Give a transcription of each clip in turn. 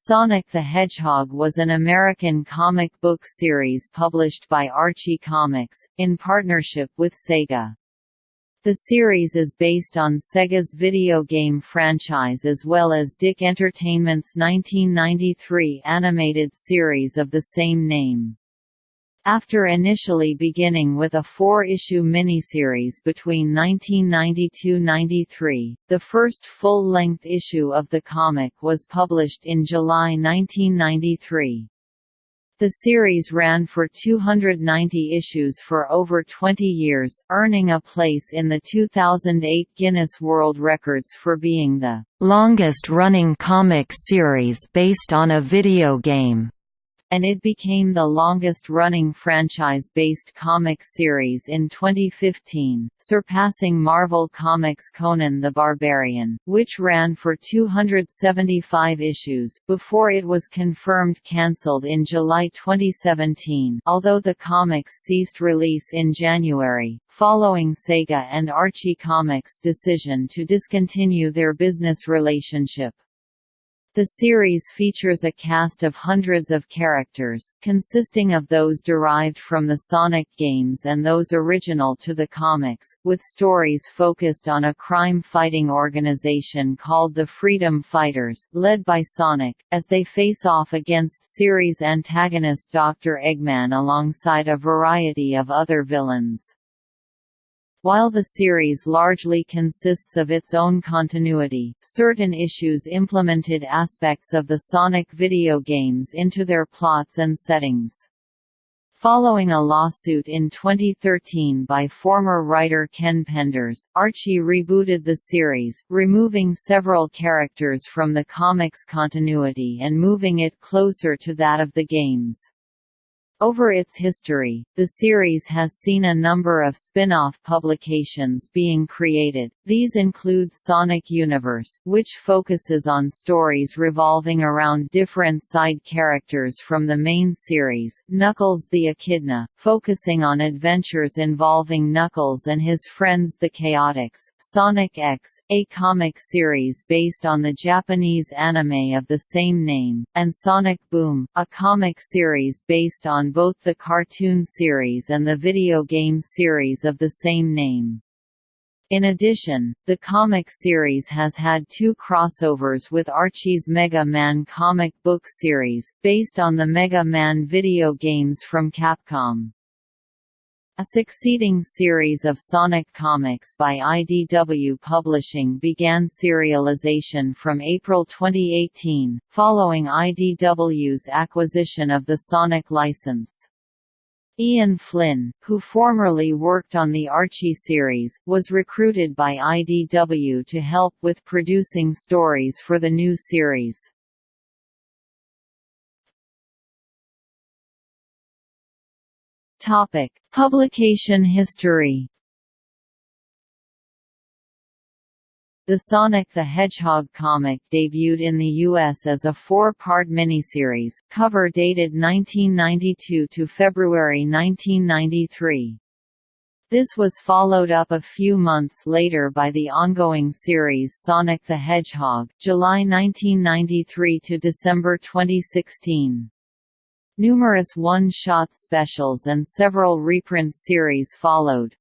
Sonic the Hedgehog was an American comic book series published by Archie Comics, in partnership with Sega. The series is based on Sega's video game franchise as well as DIC Entertainment's 1993 animated series of the same name. After initially beginning with a four-issue miniseries between 1992–93, the first full-length issue of the comic was published in July 1993. The series ran for 290 issues for over 20 years, earning a place in the 2008 Guinness World Records for being the longest-running comic series based on a video game and it became the longest-running franchise-based comic series in 2015, surpassing Marvel Comics' Conan the Barbarian, which ran for 275 issues, before it was confirmed cancelled in July 2017 although the comics ceased release in January, following Sega and Archie Comics' decision to discontinue their business relationship. The series features a cast of hundreds of characters, consisting of those derived from the Sonic games and those original to the comics, with stories focused on a crime-fighting organization called the Freedom Fighters, led by Sonic, as they face off against series antagonist Dr. Eggman alongside a variety of other villains. While the series largely consists of its own continuity, certain issues implemented aspects of the Sonic video games into their plots and settings. Following a lawsuit in 2013 by former writer Ken Penders, Archie rebooted the series, removing several characters from the comics continuity and moving it closer to that of the games. Over its history, the series has seen a number of spin-off publications being created. These include Sonic Universe, which focuses on stories revolving around different side characters from the main series, Knuckles the Echidna, focusing on adventures involving Knuckles and his friends the Chaotix, Sonic X, a comic series based on the Japanese anime of the same name, and Sonic Boom, a comic series based on both the cartoon series and the video game series of the same name. In addition, the comic series has had two crossovers with Archie's Mega Man comic book series, based on the Mega Man video games from Capcom. A succeeding series of Sonic comics by IDW Publishing began serialization from April 2018, following IDW's acquisition of the Sonic license. Ian Flynn, who formerly worked on the Archie series, was recruited by IDW to help with producing stories for the new series. Topic: Publication history. The Sonic the Hedgehog comic debuted in the U.S. as a four-part miniseries, cover dated 1992 to February 1993. This was followed up a few months later by the ongoing series Sonic the Hedgehog, July 1993 to December 2016. Numerous one-shot specials and several reprint series followed.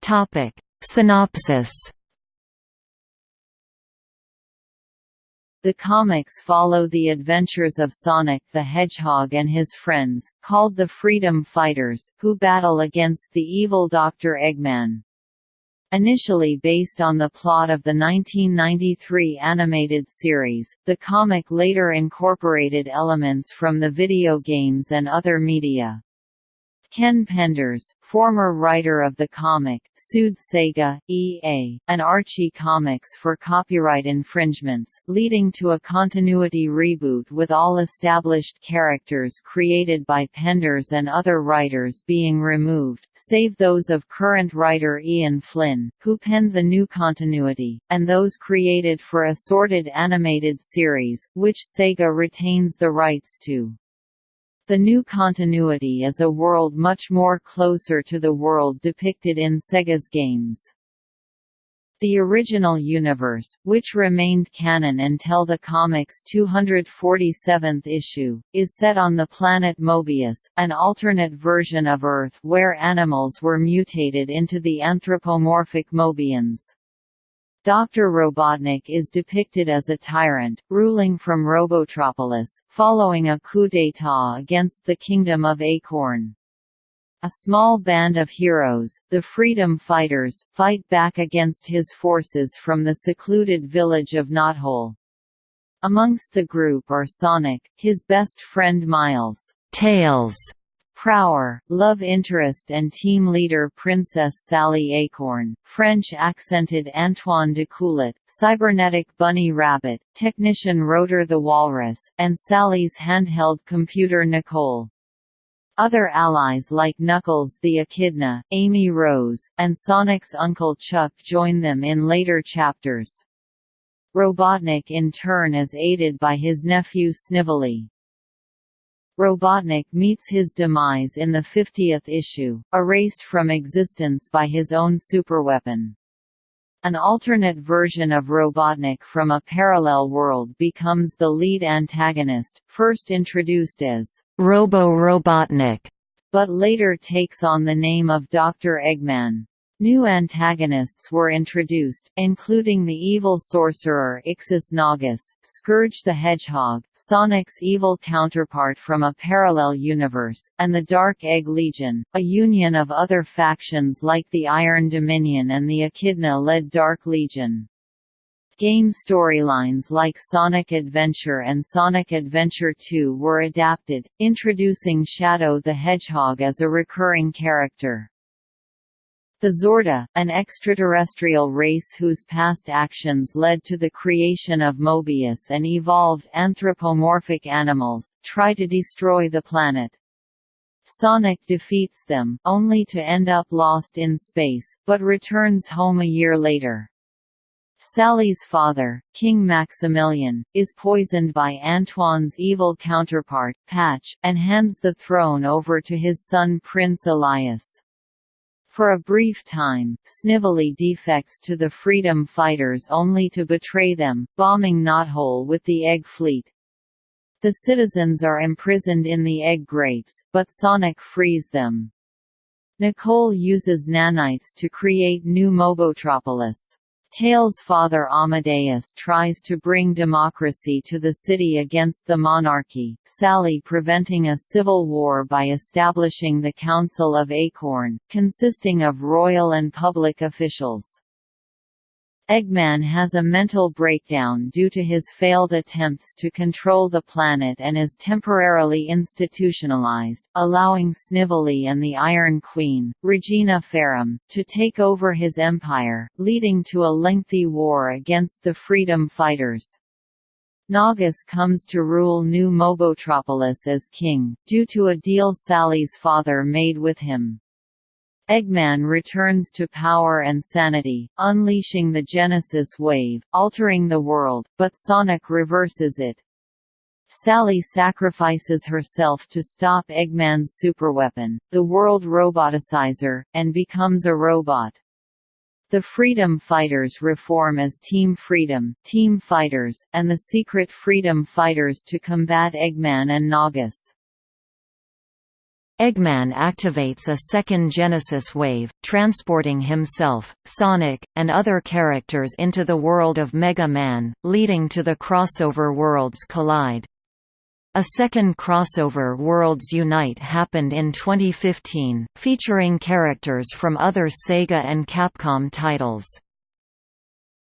Topic: Synopsis The comics follow the adventures of Sonic the Hedgehog and his friends, called the Freedom Fighters, who battle against the evil Dr. Eggman. Initially based on the plot of the 1993 animated series, the comic later incorporated elements from the video games and other media. Ken Penders, former writer of the comic, sued Sega, EA, and Archie Comics for copyright infringements, leading to a continuity reboot with all established characters created by Penders and other writers being removed, save those of current writer Ian Flynn, who penned the new continuity, and those created for assorted animated series, which Sega retains the rights to. The new continuity is a world much more closer to the world depicted in Sega's games. The original universe, which remained canon until the comic's 247th issue, is set on the planet Mobius, an alternate version of Earth where animals were mutated into the anthropomorphic Mobians. Dr. Robotnik is depicted as a tyrant, ruling from Robotropolis, following a coup d'état against the Kingdom of Acorn. A small band of heroes, the Freedom Fighters, fight back against his forces from the secluded village of Knothole. Amongst the group are Sonic, his best friend Miles, Tails, Prower, love interest and team leader Princess Sally Acorn, French-accented Antoine D'Coolette, cybernetic Bunny Rabbit, technician Rotor the Walrus, and Sally's handheld computer Nicole. Other allies like Knuckles the Echidna, Amy Rose, and Sonic's uncle Chuck join them in later chapters. Robotnik in turn is aided by his nephew Snively. Robotnik meets his demise in the 50th issue, erased from existence by his own superweapon. An alternate version of Robotnik from a parallel world becomes the lead antagonist, first introduced as Robo-Robotnik, but later takes on the name of Dr. Eggman. New antagonists were introduced, including the evil sorcerer Ixis Naugus, Scourge the Hedgehog, Sonic's evil counterpart from a parallel universe, and the Dark Egg Legion, a union of other factions like the Iron Dominion and the Echidna-led Dark Legion. Game storylines like Sonic Adventure and Sonic Adventure 2 were adapted, introducing Shadow the Hedgehog as a recurring character. The Xorda, an extraterrestrial race whose past actions led to the creation of Mobius and evolved anthropomorphic animals, try to destroy the planet. Sonic defeats them, only to end up lost in space, but returns home a year later. Sally's father, King Maximilian, is poisoned by Antoine's evil counterpart, Patch, and hands the throne over to his son Prince Elias. For a brief time, Snively defects to the Freedom Fighters only to betray them, bombing Knothole with the Egg Fleet. The citizens are imprisoned in the egg grapes, but Sonic frees them. Nicole uses nanites to create new Mobotropolis. Tails' father Amadeus tries to bring democracy to the city against the monarchy, Sally preventing a civil war by establishing the Council of Acorn, consisting of royal and public officials. Eggman has a mental breakdown due to his failed attempts to control the planet and is temporarily institutionalized, allowing Snively and the Iron Queen, Regina Ferrum, to take over his empire, leading to a lengthy war against the freedom fighters. Naugus comes to rule New Mobotropolis as king, due to a deal Sally's father made with him. Eggman returns to power and sanity, unleashing the Genesis wave, altering the world, but Sonic reverses it. Sally sacrifices herself to stop Eggman's superweapon, the World Roboticizer, and becomes a robot. The Freedom Fighters reform as Team Freedom, Team Fighters, and the Secret Freedom Fighters to combat Eggman and Naugus. Eggman activates a second Genesis wave, transporting himself, Sonic, and other characters into the world of Mega Man, leading to the crossover worlds collide. A second crossover Worlds Unite happened in 2015, featuring characters from other Sega and Capcom titles.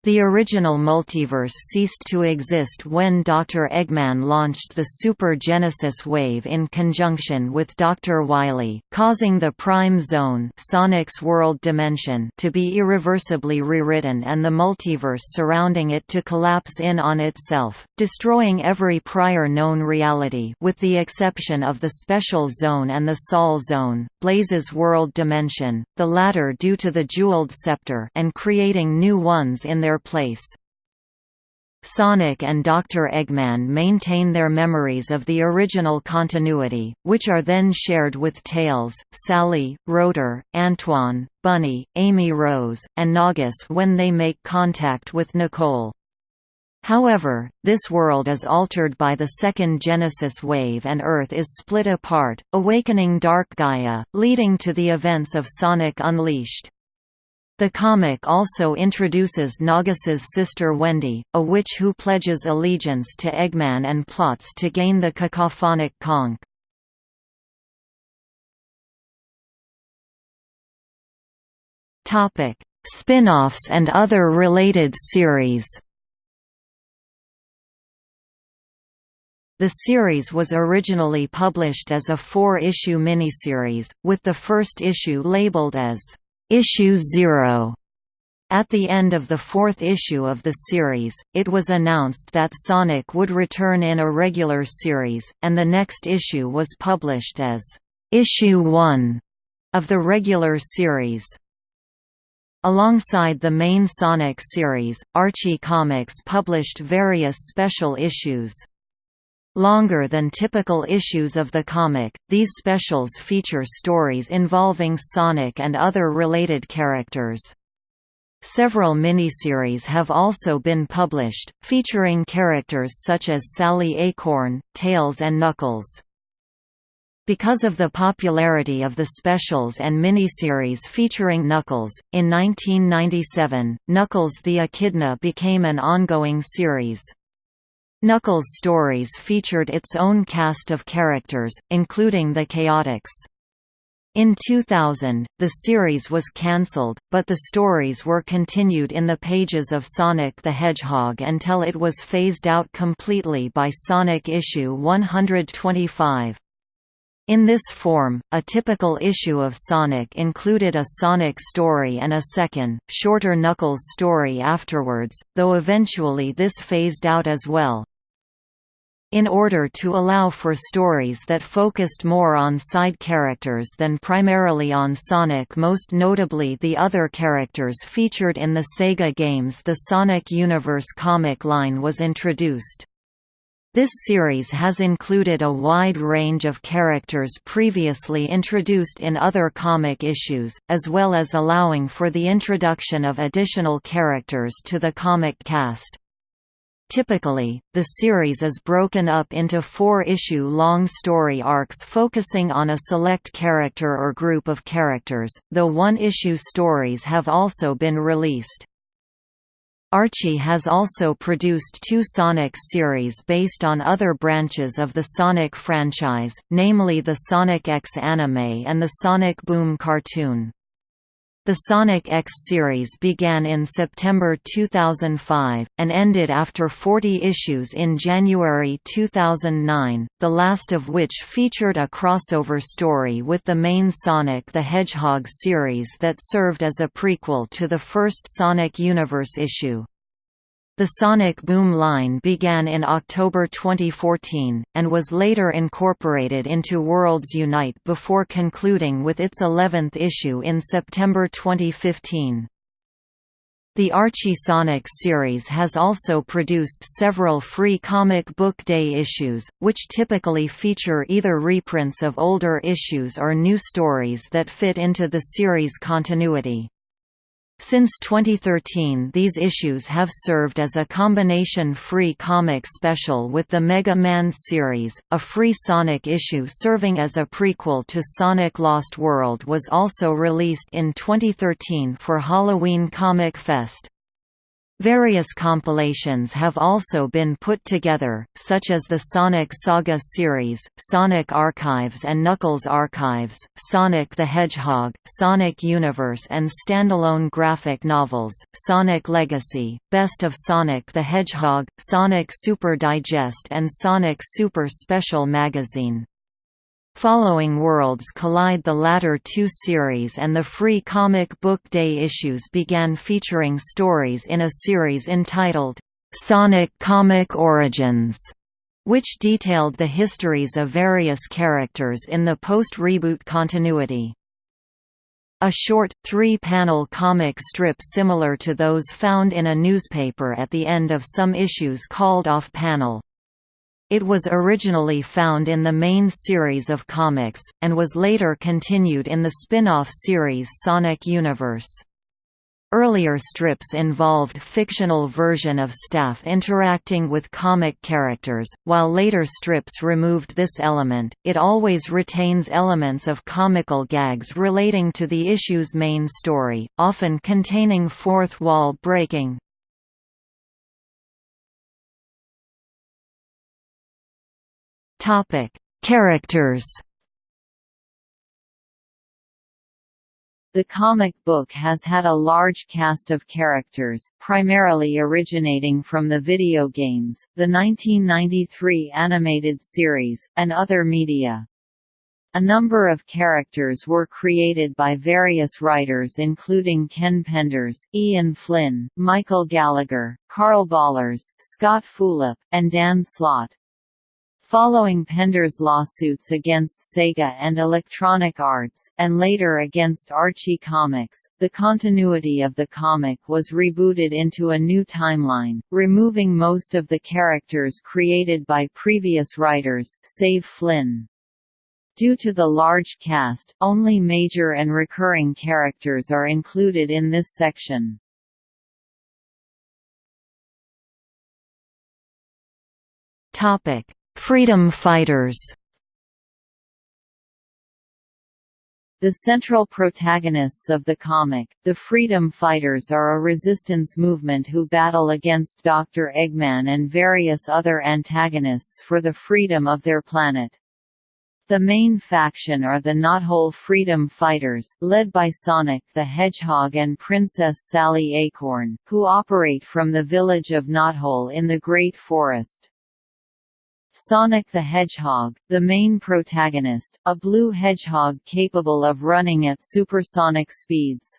The original multiverse ceased to exist when Dr. Eggman launched the Super Genesis wave in conjunction with Dr. Wily, causing the Prime Zone Sonic's world dimension to be irreversibly rewritten and the multiverse surrounding it to collapse in on itself, destroying every prior known reality with the exception of the Special Zone and the Sol Zone, Blaze's world dimension, the latter due to the Jeweled Scepter and creating new ones in their place. Sonic and Dr. Eggman maintain their memories of the original continuity, which are then shared with Tails, Sally, Rotor, Antoine, Bunny, Amy Rose, and Naugus when they make contact with Nicole. However, this world is altered by the second Genesis wave and Earth is split apart, awakening Dark Gaia, leading to the events of Sonic Unleashed. The comic also introduces Naugus's sister Wendy, a witch who pledges allegiance to Eggman and plots to gain the cacophonic conch. Topic: Spin-offs and other related series. The series was originally published as a four-issue miniseries, with the first issue labeled as Issue Zero. At the end of the fourth issue of the series, it was announced that Sonic would return in a regular series, and the next issue was published as Issue 1 of the regular series. Alongside the main Sonic series, Archie Comics published various special issues. Longer than typical issues of the comic, these specials feature stories involving Sonic and other related characters. Several miniseries have also been published, featuring characters such as Sally Acorn, Tails and Knuckles. Because of the popularity of the specials and miniseries featuring Knuckles, in 1997, Knuckles the Echidna became an ongoing series. Knuckles' stories featured its own cast of characters, including the Chaotix. In 2000, the series was cancelled, but the stories were continued in the pages of Sonic the Hedgehog until it was phased out completely by Sonic issue 125. In this form, a typical issue of Sonic included a Sonic story and a second, shorter Knuckles story afterwards, though eventually this phased out as well. In order to allow for stories that focused more on side characters than primarily on Sonic most notably the other characters featured in the Sega games the Sonic Universe comic line was introduced. This series has included a wide range of characters previously introduced in other comic issues, as well as allowing for the introduction of additional characters to the comic cast. Typically, the series is broken up into four-issue long story arcs focusing on a select character or group of characters, though one-issue stories have also been released. Archie has also produced two Sonic series based on other branches of the Sonic franchise, namely the Sonic X anime and the Sonic Boom cartoon. The Sonic X series began in September 2005, and ended after 40 issues in January 2009, the last of which featured a crossover story with the main Sonic the Hedgehog series that served as a prequel to the first Sonic Universe issue. The Sonic Boom line began in October 2014, and was later incorporated into Worlds Unite before concluding with its 11th issue in September 2015. The Archie Sonic series has also produced several free comic book day issues, which typically feature either reprints of older issues or new stories that fit into the series continuity. Since 2013 these issues have served as a combination-free comic special with the Mega Man series. A free Sonic issue serving as a prequel to Sonic Lost World was also released in 2013 for Halloween Comic Fest. Various compilations have also been put together, such as the Sonic Saga series, Sonic Archives and Knuckles Archives, Sonic the Hedgehog, Sonic Universe and standalone graphic novels, Sonic Legacy, Best of Sonic the Hedgehog, Sonic Super Digest and Sonic Super Special Magazine. Following Worlds Collide the latter two series and the free comic book day issues began featuring stories in a series entitled, "'Sonic Comic Origins' which detailed the histories of various characters in the post-reboot continuity. a short, three-panel comic strip similar to those found in a newspaper at the end of some issues called off-panel. It was originally found in the main series of comics, and was later continued in the spin-off series Sonic Universe. Earlier strips involved fictional version of staff interacting with comic characters, while later strips removed this element. It always retains elements of comical gags relating to the issue's main story, often containing fourth wall breaking. Topic: Characters The comic book has had a large cast of characters, primarily originating from the video games, the 1993 animated series, and other media. A number of characters were created by various writers including Ken Penders, Ian Flynn, Michael Gallagher, Karl Bollers, Scott Fulop, and Dan Slott. Following Penders' lawsuits against Sega and Electronic Arts, and later against Archie Comics, the continuity of the comic was rebooted into a new timeline, removing most of the characters created by previous writers, save Flynn. Due to the large cast, only major and recurring characters are included in this section. Topic Freedom fighters The central protagonists of the comic, the Freedom Fighters are a resistance movement who battle against Dr. Eggman and various other antagonists for the freedom of their planet. The main faction are the Knothole Freedom Fighters, led by Sonic the Hedgehog and Princess Sally Acorn, who operate from the village of Knothole in the Great Forest. Sonic the Hedgehog, the main protagonist, a blue hedgehog capable of running at supersonic speeds.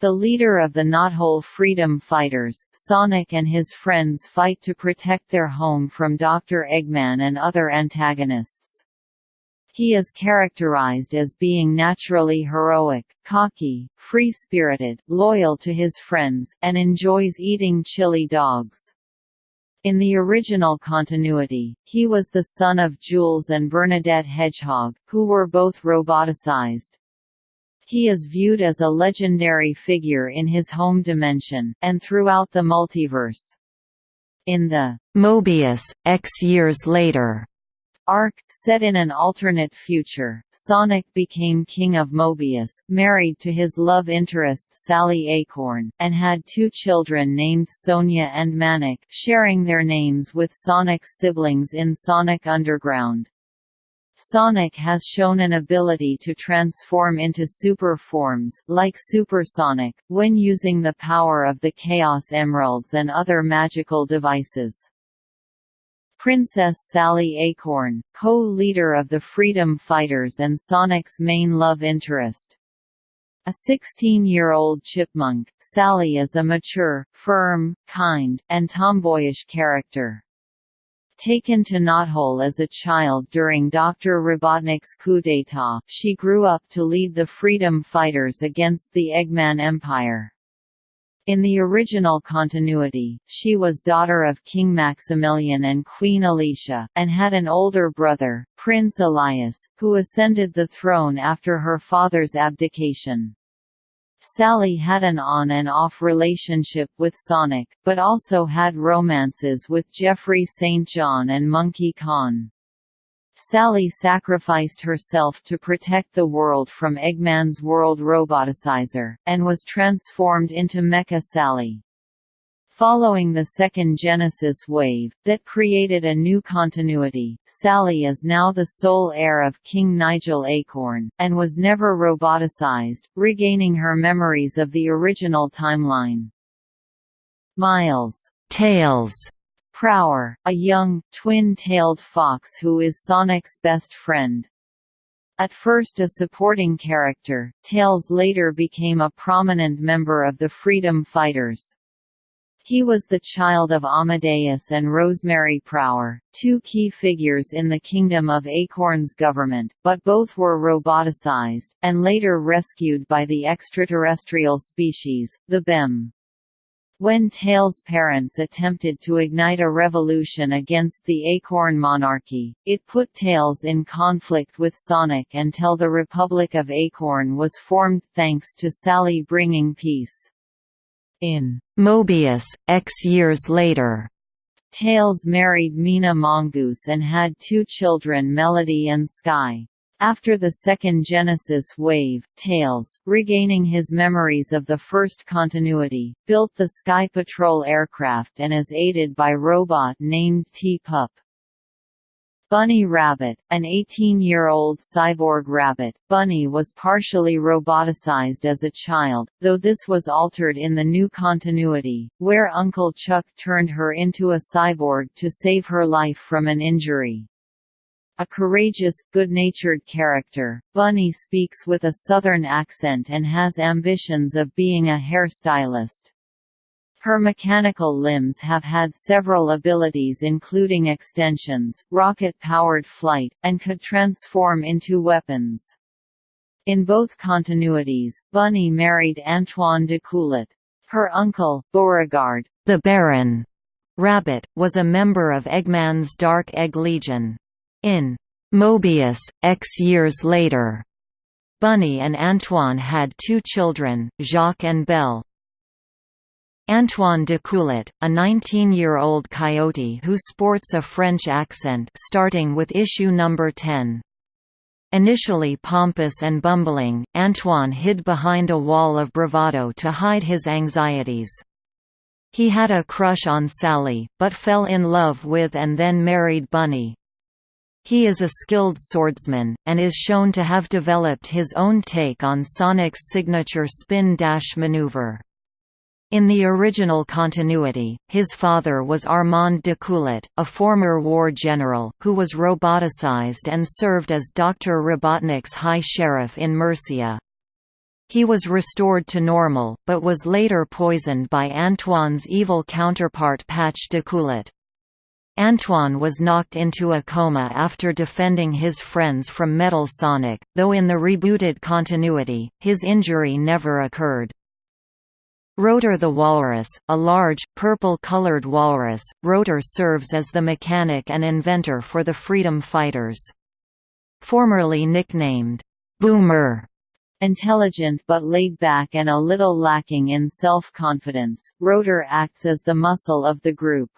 The leader of the Knothole Freedom Fighters, Sonic and his friends fight to protect their home from Dr. Eggman and other antagonists. He is characterized as being naturally heroic, cocky, free-spirited, loyal to his friends, and enjoys eating chili dogs. In the original continuity, he was the son of Jules and Bernadette Hedgehog, who were both roboticized. He is viewed as a legendary figure in his home dimension, and throughout the multiverse. In the Mobius, X years later arc, set in an alternate future, Sonic became King of Mobius, married to his love interest Sally Acorn, and had two children named Sonia and Manic, sharing their names with Sonic's siblings in Sonic Underground. Sonic has shown an ability to transform into super forms, like Supersonic, when using the power of the Chaos Emeralds and other magical devices. Princess Sally Acorn, co-leader of the Freedom Fighters and Sonic's main love interest. A 16-year-old chipmunk, Sally is a mature, firm, kind, and tomboyish character. Taken to Knothole as a child during Dr. Robotnik's coup d'état, she grew up to lead the freedom fighters against the Eggman Empire. In the original continuity, she was daughter of King Maximilian and Queen Alicia, and had an older brother, Prince Elias, who ascended the throne after her father's abdication. Sally had an on and off relationship with Sonic, but also had romances with Geoffrey St. John and Monkey Khan. Sally sacrificed herself to protect the world from Eggman's world roboticizer, and was transformed into Mecha Sally. Following the second Genesis wave, that created a new continuity, Sally is now the sole heir of King Nigel Acorn, and was never roboticized, regaining her memories of the original timeline. Miles Tails Prower, a young, twin-tailed fox who is Sonic's best friend. At first a supporting character, Tails later became a prominent member of the Freedom Fighters. He was the child of Amadeus and Rosemary Prower, two key figures in the Kingdom of Acorn's government, but both were roboticized, and later rescued by the extraterrestrial species, the BEM. When Tails' parents attempted to ignite a revolution against the Acorn monarchy, it put Tails in conflict with Sonic until the Republic of Acorn was formed thanks to Sally bringing peace. In Mobius, X years later, Tails married Mina Mongoose and had two children Melody and Sky. After the second Genesis wave, Tails, regaining his memories of the first continuity, built the Sky Patrol aircraft and is aided by robot named T-Pup. Bunny Rabbit, an 18-year-old cyborg rabbit, Bunny was partially roboticized as a child, though this was altered in the new continuity, where Uncle Chuck turned her into a cyborg to save her life from an injury. A courageous, good-natured character, Bunny speaks with a southern accent and has ambitions of being a hairstylist. Her mechanical limbs have had several abilities including extensions, rocket-powered flight, and could transform into weapons. In both continuities, Bunny married Antoine D'Coolette. Her uncle, Beauregard, the Baron Rabbit, was a member of Eggman's Dark Egg Legion. In Mobius, X years later, Bunny and Antoine had two children, Jacques and Belle. Antoine D'Coolette, a 19-year-old coyote who sports a French accent starting with issue number 10. Initially pompous and bumbling, Antoine hid behind a wall of bravado to hide his anxieties. He had a crush on Sally, but fell in love with and then married Bunny. He is a skilled swordsman, and is shown to have developed his own take on Sonic's signature spin-dash maneuver. In the original continuity, his father was Armand D'Coolette, a former war general, who was roboticized and served as Dr. Robotnik's high sheriff in Mercia. He was restored to normal, but was later poisoned by Antoine's evil counterpart Patch D'Coolette. Antoine was knocked into a coma after defending his friends from Metal Sonic, though in the rebooted continuity, his injury never occurred. Rotor the Walrus, a large, purple-colored walrus, Rotor serves as the mechanic and inventor for the Freedom Fighters. Formerly nicknamed, Boomer, Intelligent but laid back and a little lacking in self-confidence, Rotor acts as the muscle of the group.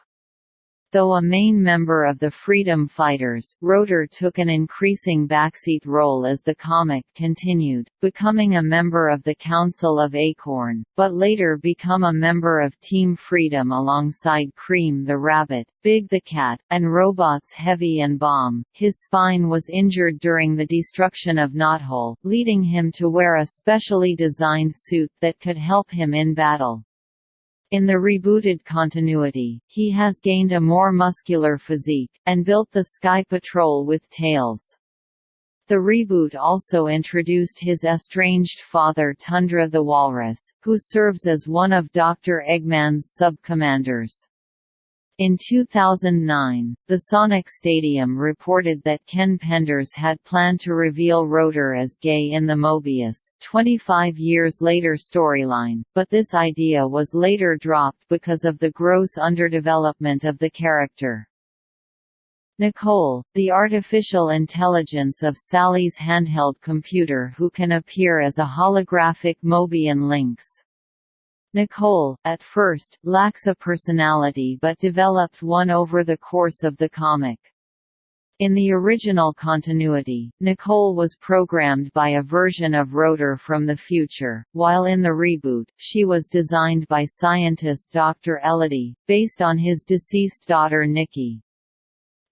Though a main member of the Freedom Fighters, Rotor took an increasing backseat role as the comic continued, becoming a member of the Council of Acorn, but later become a member of Team Freedom alongside Cream the Rabbit, Big the Cat, and robots Heavy and Bomb. His spine was injured during the destruction of Knothole, leading him to wear a specially designed suit that could help him in battle. In the rebooted continuity, he has gained a more muscular physique, and built the Sky Patrol with Tails. The reboot also introduced his estranged father Tundra the Walrus, who serves as one of Dr. Eggman's sub-commanders. In 2009, the Sonic Stadium reported that Ken Penders had planned to reveal Rotor as gay in the Mobius, 25 years later storyline, but this idea was later dropped because of the gross underdevelopment of the character. Nicole, the artificial intelligence of Sally's handheld computer who can appear as a holographic Mobian Lynx. Nicole, at first, lacks a personality but developed one over the course of the comic. In the original continuity, Nicole was programmed by a version of Rotor from the future, while in the reboot, she was designed by scientist Dr. Ellidy, based on his deceased daughter Nikki.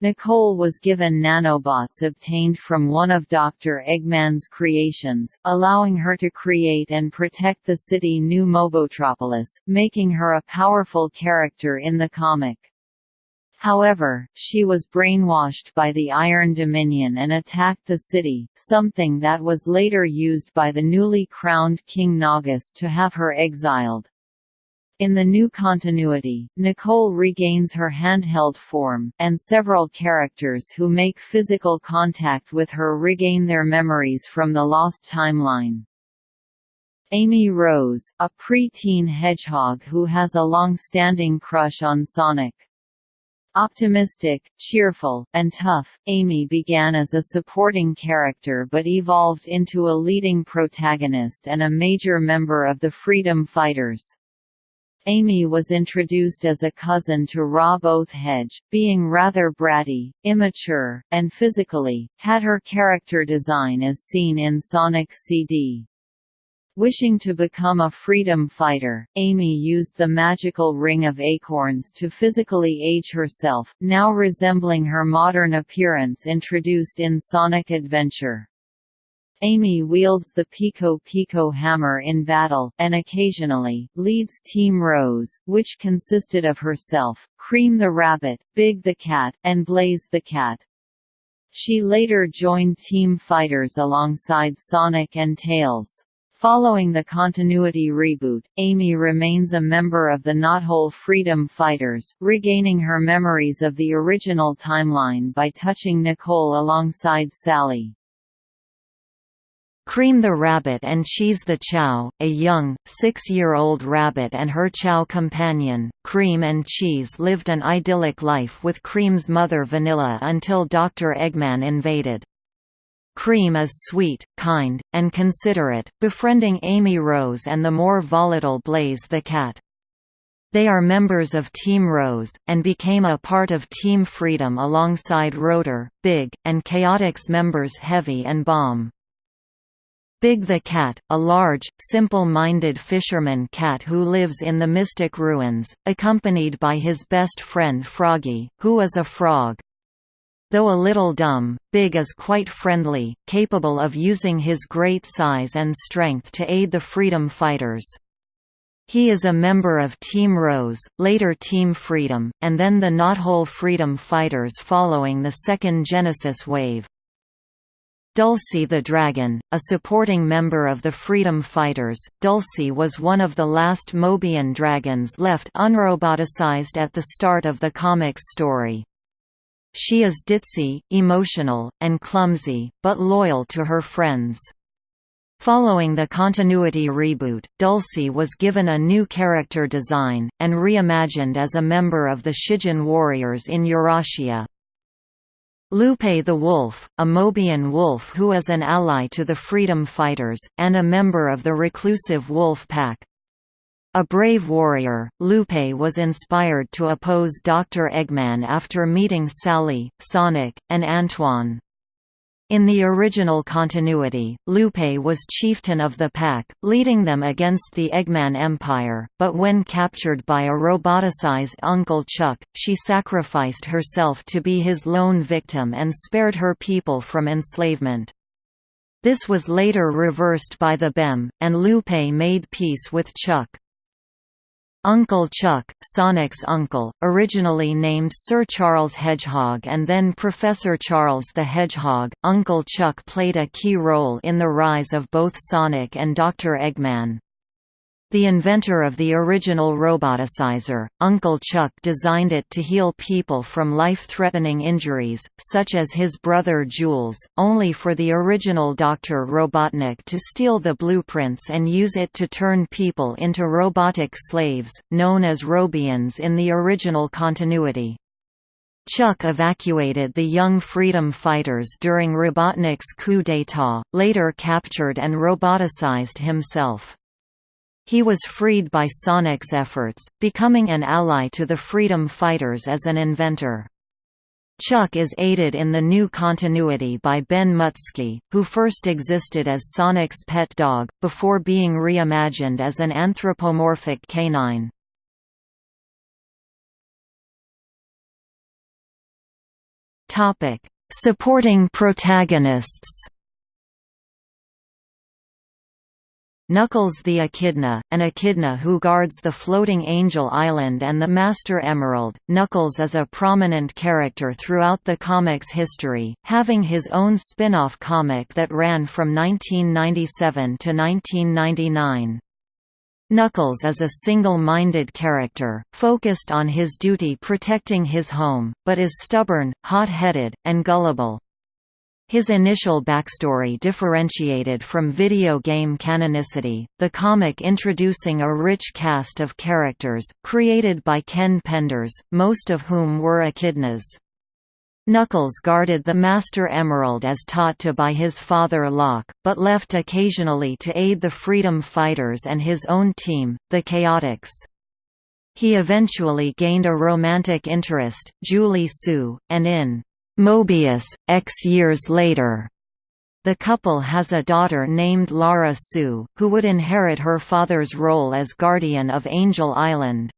Nicole was given nanobots obtained from one of Dr. Eggman's creations, allowing her to create and protect the city New Mobotropolis, making her a powerful character in the comic. However, she was brainwashed by the Iron Dominion and attacked the city, something that was later used by the newly crowned King Naugus to have her exiled. In the new continuity, Nicole regains her handheld form, and several characters who make physical contact with her regain their memories from the lost timeline. Amy Rose, a pre-teen hedgehog who has a long-standing crush on Sonic. Optimistic, cheerful, and tough, Amy began as a supporting character but evolved into a leading protagonist and a major member of the Freedom Fighters. Amy was introduced as a cousin to Rob O' the Hedge, being rather bratty, immature, and physically, had her character design as seen in Sonic CD. Wishing to become a freedom fighter, Amy used the magical Ring of Acorns to physically age herself, now resembling her modern appearance introduced in Sonic Adventure. Amy wields the Piko Piko hammer in battle, and occasionally, leads Team Rose, which consisted of herself, Cream the Rabbit, Big the Cat, and Blaze the Cat. She later joined Team Fighters alongside Sonic and Tails. Following the continuity reboot, Amy remains a member of the Knothole Freedom Fighters, regaining her memories of the original timeline by touching Nicole alongside Sally. Cream the rabbit and Cheese the Chao, a young, six-year-old rabbit and her Chao companion, Cream and Cheese lived an idyllic life with Cream's mother Vanilla until Dr. Eggman invaded. Cream is sweet, kind, and considerate, befriending Amy Rose and the more volatile Blaze the cat. They are members of Team Rose, and became a part of Team Freedom alongside Rotor, Big, and Chaotix members Heavy and Bomb. Big the Cat, a large, simple-minded fisherman cat who lives in the Mystic Ruins, accompanied by his best friend Froggy, who is a frog. Though a little dumb, Big is quite friendly, capable of using his great size and strength to aid the freedom fighters. He is a member of Team Rose, later Team Freedom, and then the Knothole Freedom Fighters following the second Genesis wave. Dulcie the Dragon, a supporting member of the Freedom Fighters, Dulcie was one of the last Mobian dragons left unroboticized at the start of the comic's story. She is ditzy, emotional, and clumsy, but loyal to her friends. Following the continuity reboot, Dulcie was given a new character design, and reimagined as a member of the Shijin warriors in Eurasia. Lupe the Wolf, a Mobian wolf who is an ally to the freedom fighters, and a member of the reclusive wolf pack. A brave warrior, Lupe was inspired to oppose Dr. Eggman after meeting Sally, Sonic, and Antoine. In the original continuity, Lupe was chieftain of the pack, leading them against the Eggman Empire, but when captured by a roboticized Uncle Chuck, she sacrificed herself to be his lone victim and spared her people from enslavement. This was later reversed by the BEM, and Lupe made peace with Chuck. Uncle Chuck, Sonic's uncle, originally named Sir Charles Hedgehog and then Professor Charles the Hedgehog, Uncle Chuck played a key role in the rise of both Sonic and Dr. Eggman. The inventor of the original roboticizer, Uncle Chuck designed it to heal people from life-threatening injuries, such as his brother Jules, only for the original Dr. Robotnik to steal the blueprints and use it to turn people into robotic slaves, known as Robians in the original continuity. Chuck evacuated the young freedom fighters during Robotnik's coup d'état, later captured and roboticized himself. He was freed by Sonic's efforts, becoming an ally to the freedom fighters as an inventor. Chuck is aided in the new continuity by Ben Muttski, who first existed as Sonic's pet dog, before being reimagined as an anthropomorphic canine. Supporting protagonists Knuckles the Echidna, an echidna who guards the floating Angel Island and the Master Emerald. Knuckles is a prominent character throughout the comic's history, having his own spin-off comic that ran from 1997 to 1999. Knuckles is a single-minded character, focused on his duty protecting his home, but is stubborn, hot-headed, and gullible. His initial backstory differentiated from video game canonicity, the comic introducing a rich cast of characters, created by Ken Penders, most of whom were echidnas. Knuckles guarded the Master Emerald as taught to by his father Locke, but left occasionally to aid the Freedom Fighters and his own team, the Chaotix. He eventually gained a romantic interest, Julie-Su, and in Mobius, X years later. The couple has a daughter named Lara-Su, who would inherit her father's role as guardian of Angel Island.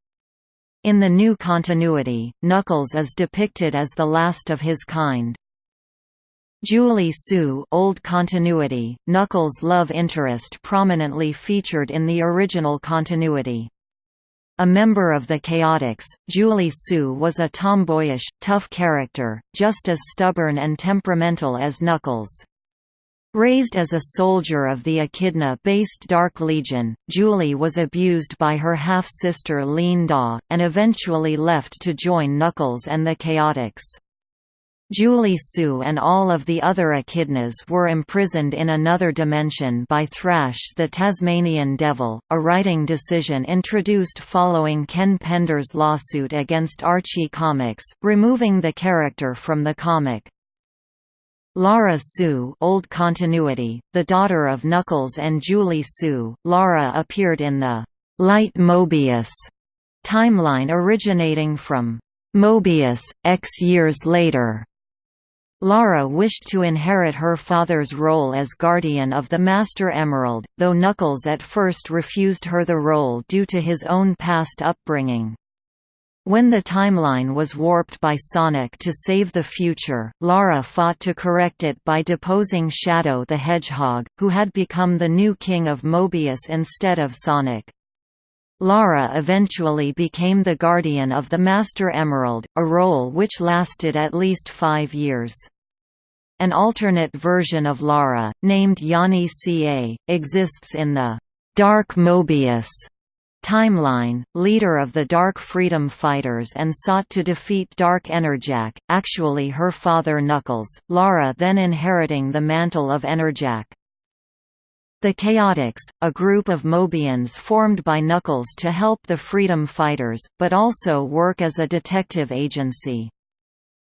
In the new continuity, Knuckles is depicted as the last of his kind. Julie-Su old continuity, Knuckles' love interest prominently featured in the original continuity. A member of the Chaotix, Julie-Su was a tomboyish, tough character, just as stubborn and temperamental as Knuckles. Raised as a soldier of the Echidna-based Dark Legion, Julie was abused by her half-sister Lien-Da, and eventually left to join Knuckles and the Chaotix. Julie-Su and all of the other echidnas were imprisoned in another dimension by Thrash the Tasmanian Devil, a writing decision introduced following Ken Penders' lawsuit against Archie Comics, removing the character from the comic. Lara-Su old continuity, the daughter of Knuckles and Julie-Su, Lara appeared in the «Light Mobius» timeline originating from «Mobius, X years later». Lara wished to inherit her father's role as guardian of the Master Emerald, though Knuckles at first refused her the role due to his own past upbringing. When the timeline was warped by Sonic to save the future, Lara fought to correct it by deposing Shadow the Hedgehog, who had become the new king of Mobius instead of Sonic. Lara eventually became the guardian of the Master Emerald, a role which lasted at least five years. An alternate version of Lara, named Yani Ca, exists in the Dark Mobius Timeline, leader of the Dark Freedom Fighters and sought to defeat Dark Enerjak, actually her father Knuckles, Lara then inheriting the mantle of Enerjak. The Chaotix, a group of Mobians formed by Knuckles to help the Freedom Fighters, but also work as a detective agency.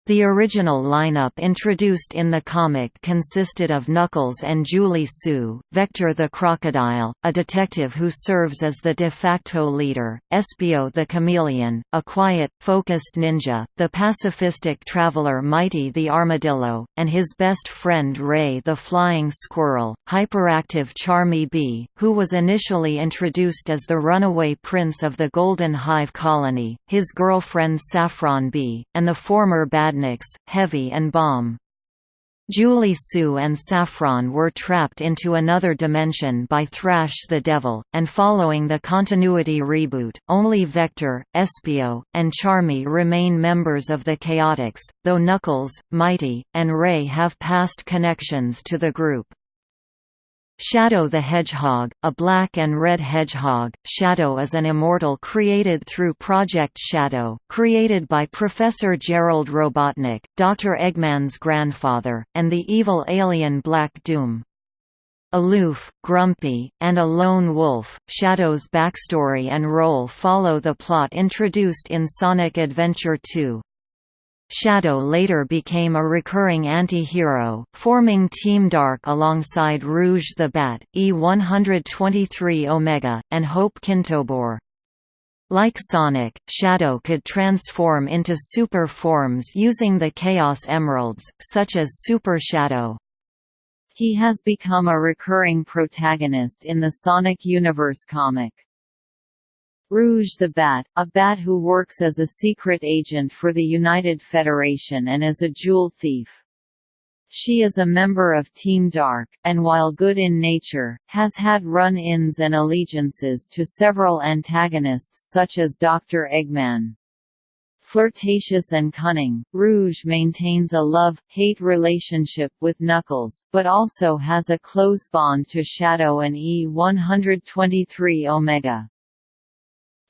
The original lineup introduced in the comic consisted of Knuckles and Julie-Su, Vector the Crocodile, a detective who serves as the de facto leader, Espio the Chameleon, a quiet, focused ninja, the pacifistic traveler Mighty the Armadillo, and his best friend Ray the Flying Squirrel, hyperactive Charmy Bee, who was initially introduced as the runaway prince of the Golden Hive colony, his girlfriend Saffron Bee, and the former bad Badniks, Heavy and Bomb. Julie-Su and Saffron were trapped into another dimension by Thrash the Devil, and following the continuity reboot, only Vector, Espio, and Charmy remain members of the Chaotix, though Knuckles, Mighty, and Ray have past connections to the group. Shadow the Hedgehog, a black and red hedgehog, Shadow is an immortal created through Project Shadow, created by Professor Gerald Robotnik, Dr. Eggman's grandfather, and the evil alien Black Doom. Aloof, grumpy, and a lone wolf, Shadow's backstory and role follow the plot introduced in Sonic Adventure 2. Shadow later became a recurring anti-hero, forming Team Dark alongside Rouge the Bat, E-123 Omega, and Hope Kintobor. Like Sonic, Shadow could transform into super forms using the Chaos Emeralds, such as Super Shadow. He has become a recurring protagonist in the Sonic Universe comic. Rouge the Bat, a bat who works as a secret agent for the United Federation and as a jewel thief. She is a member of Team Dark, and while good in nature, has had run-ins and allegiances to several antagonists such as Dr. Eggman. Flirtatious and cunning, Rouge maintains a love-hate relationship with Knuckles, but also has a close bond to Shadow and E-123 Omega.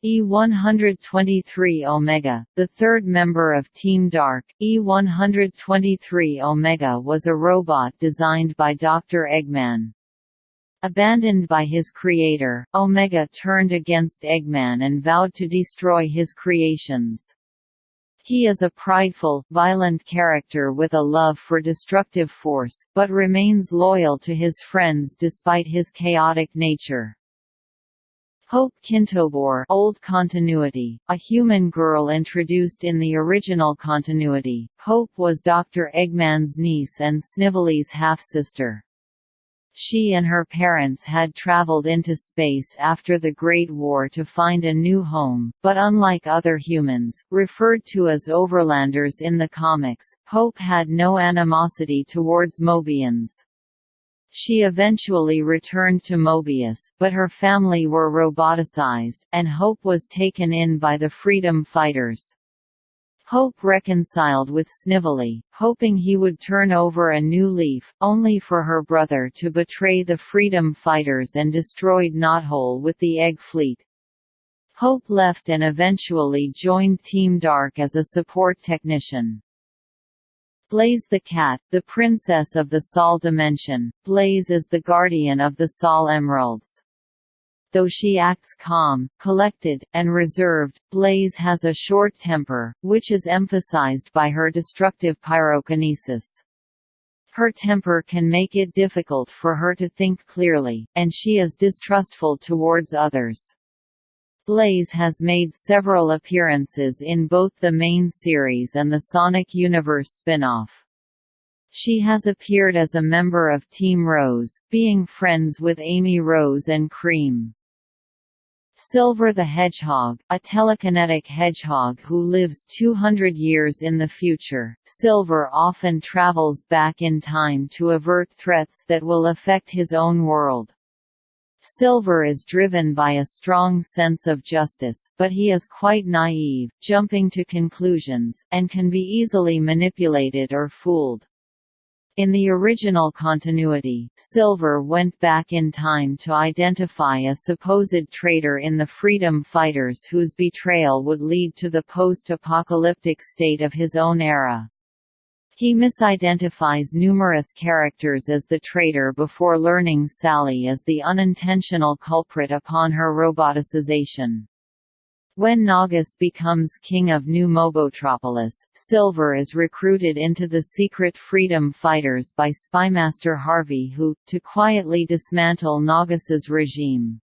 E-123 Omega, the third member of Team Dark, E-123 Omega was a robot designed by Dr. Eggman. Abandoned by his creator, Omega turned against Eggman and vowed to destroy his creations. He is a prideful, violent character with a love for destructive force, but remains loyal to his friends despite his chaotic nature. Hope Kintobor Old Continuity, a human girl introduced in the original continuity, Hope was Dr. Eggman's niece and Snively's half-sister. She and her parents had traveled into space after the Great War to find a new home, but unlike other humans, referred to as overlanders in the comics, Hope had no animosity towards Mobians. She eventually returned to Mobius, but her family were roboticized, and Hope was taken in by the freedom fighters. Hope reconciled with Snively, hoping he would turn over a new leaf, only for her brother to betray the freedom fighters and destroyed Knothole with the Egg Fleet. Hope left and eventually joined Team Dark as a support technician. Blaze the Cat, the princess of the Sol dimension, Blaze is the guardian of the Sol Emeralds. Though she acts calm, collected, and reserved, Blaze has a short temper, which is emphasized by her destructive pyrokinesis. Her temper can make it difficult for her to think clearly, and she is distrustful towards others. Blaze has made several appearances in both the main series and the Sonic Universe spin-off. She has appeared as a member of Team Rose, being friends with Amy Rose and Cream. Silver the Hedgehog, a telekinetic hedgehog who lives 200 years in the future, Silver often travels back in time to avert threats that will affect his own world. Silver is driven by a strong sense of justice, but he is quite naive, jumping to conclusions, and can be easily manipulated or fooled. In the original continuity, Silver went back in time to identify a supposed traitor in the Freedom Fighters whose betrayal would lead to the post-apocalyptic state of his own era. He misidentifies numerous characters as the traitor before learning Sally is the unintentional culprit upon her roboticization. When Naugus becomes king of New Mobotropolis, Silver is recruited into the secret freedom fighters by Spymaster Harvey who, to quietly dismantle Naugus's regime.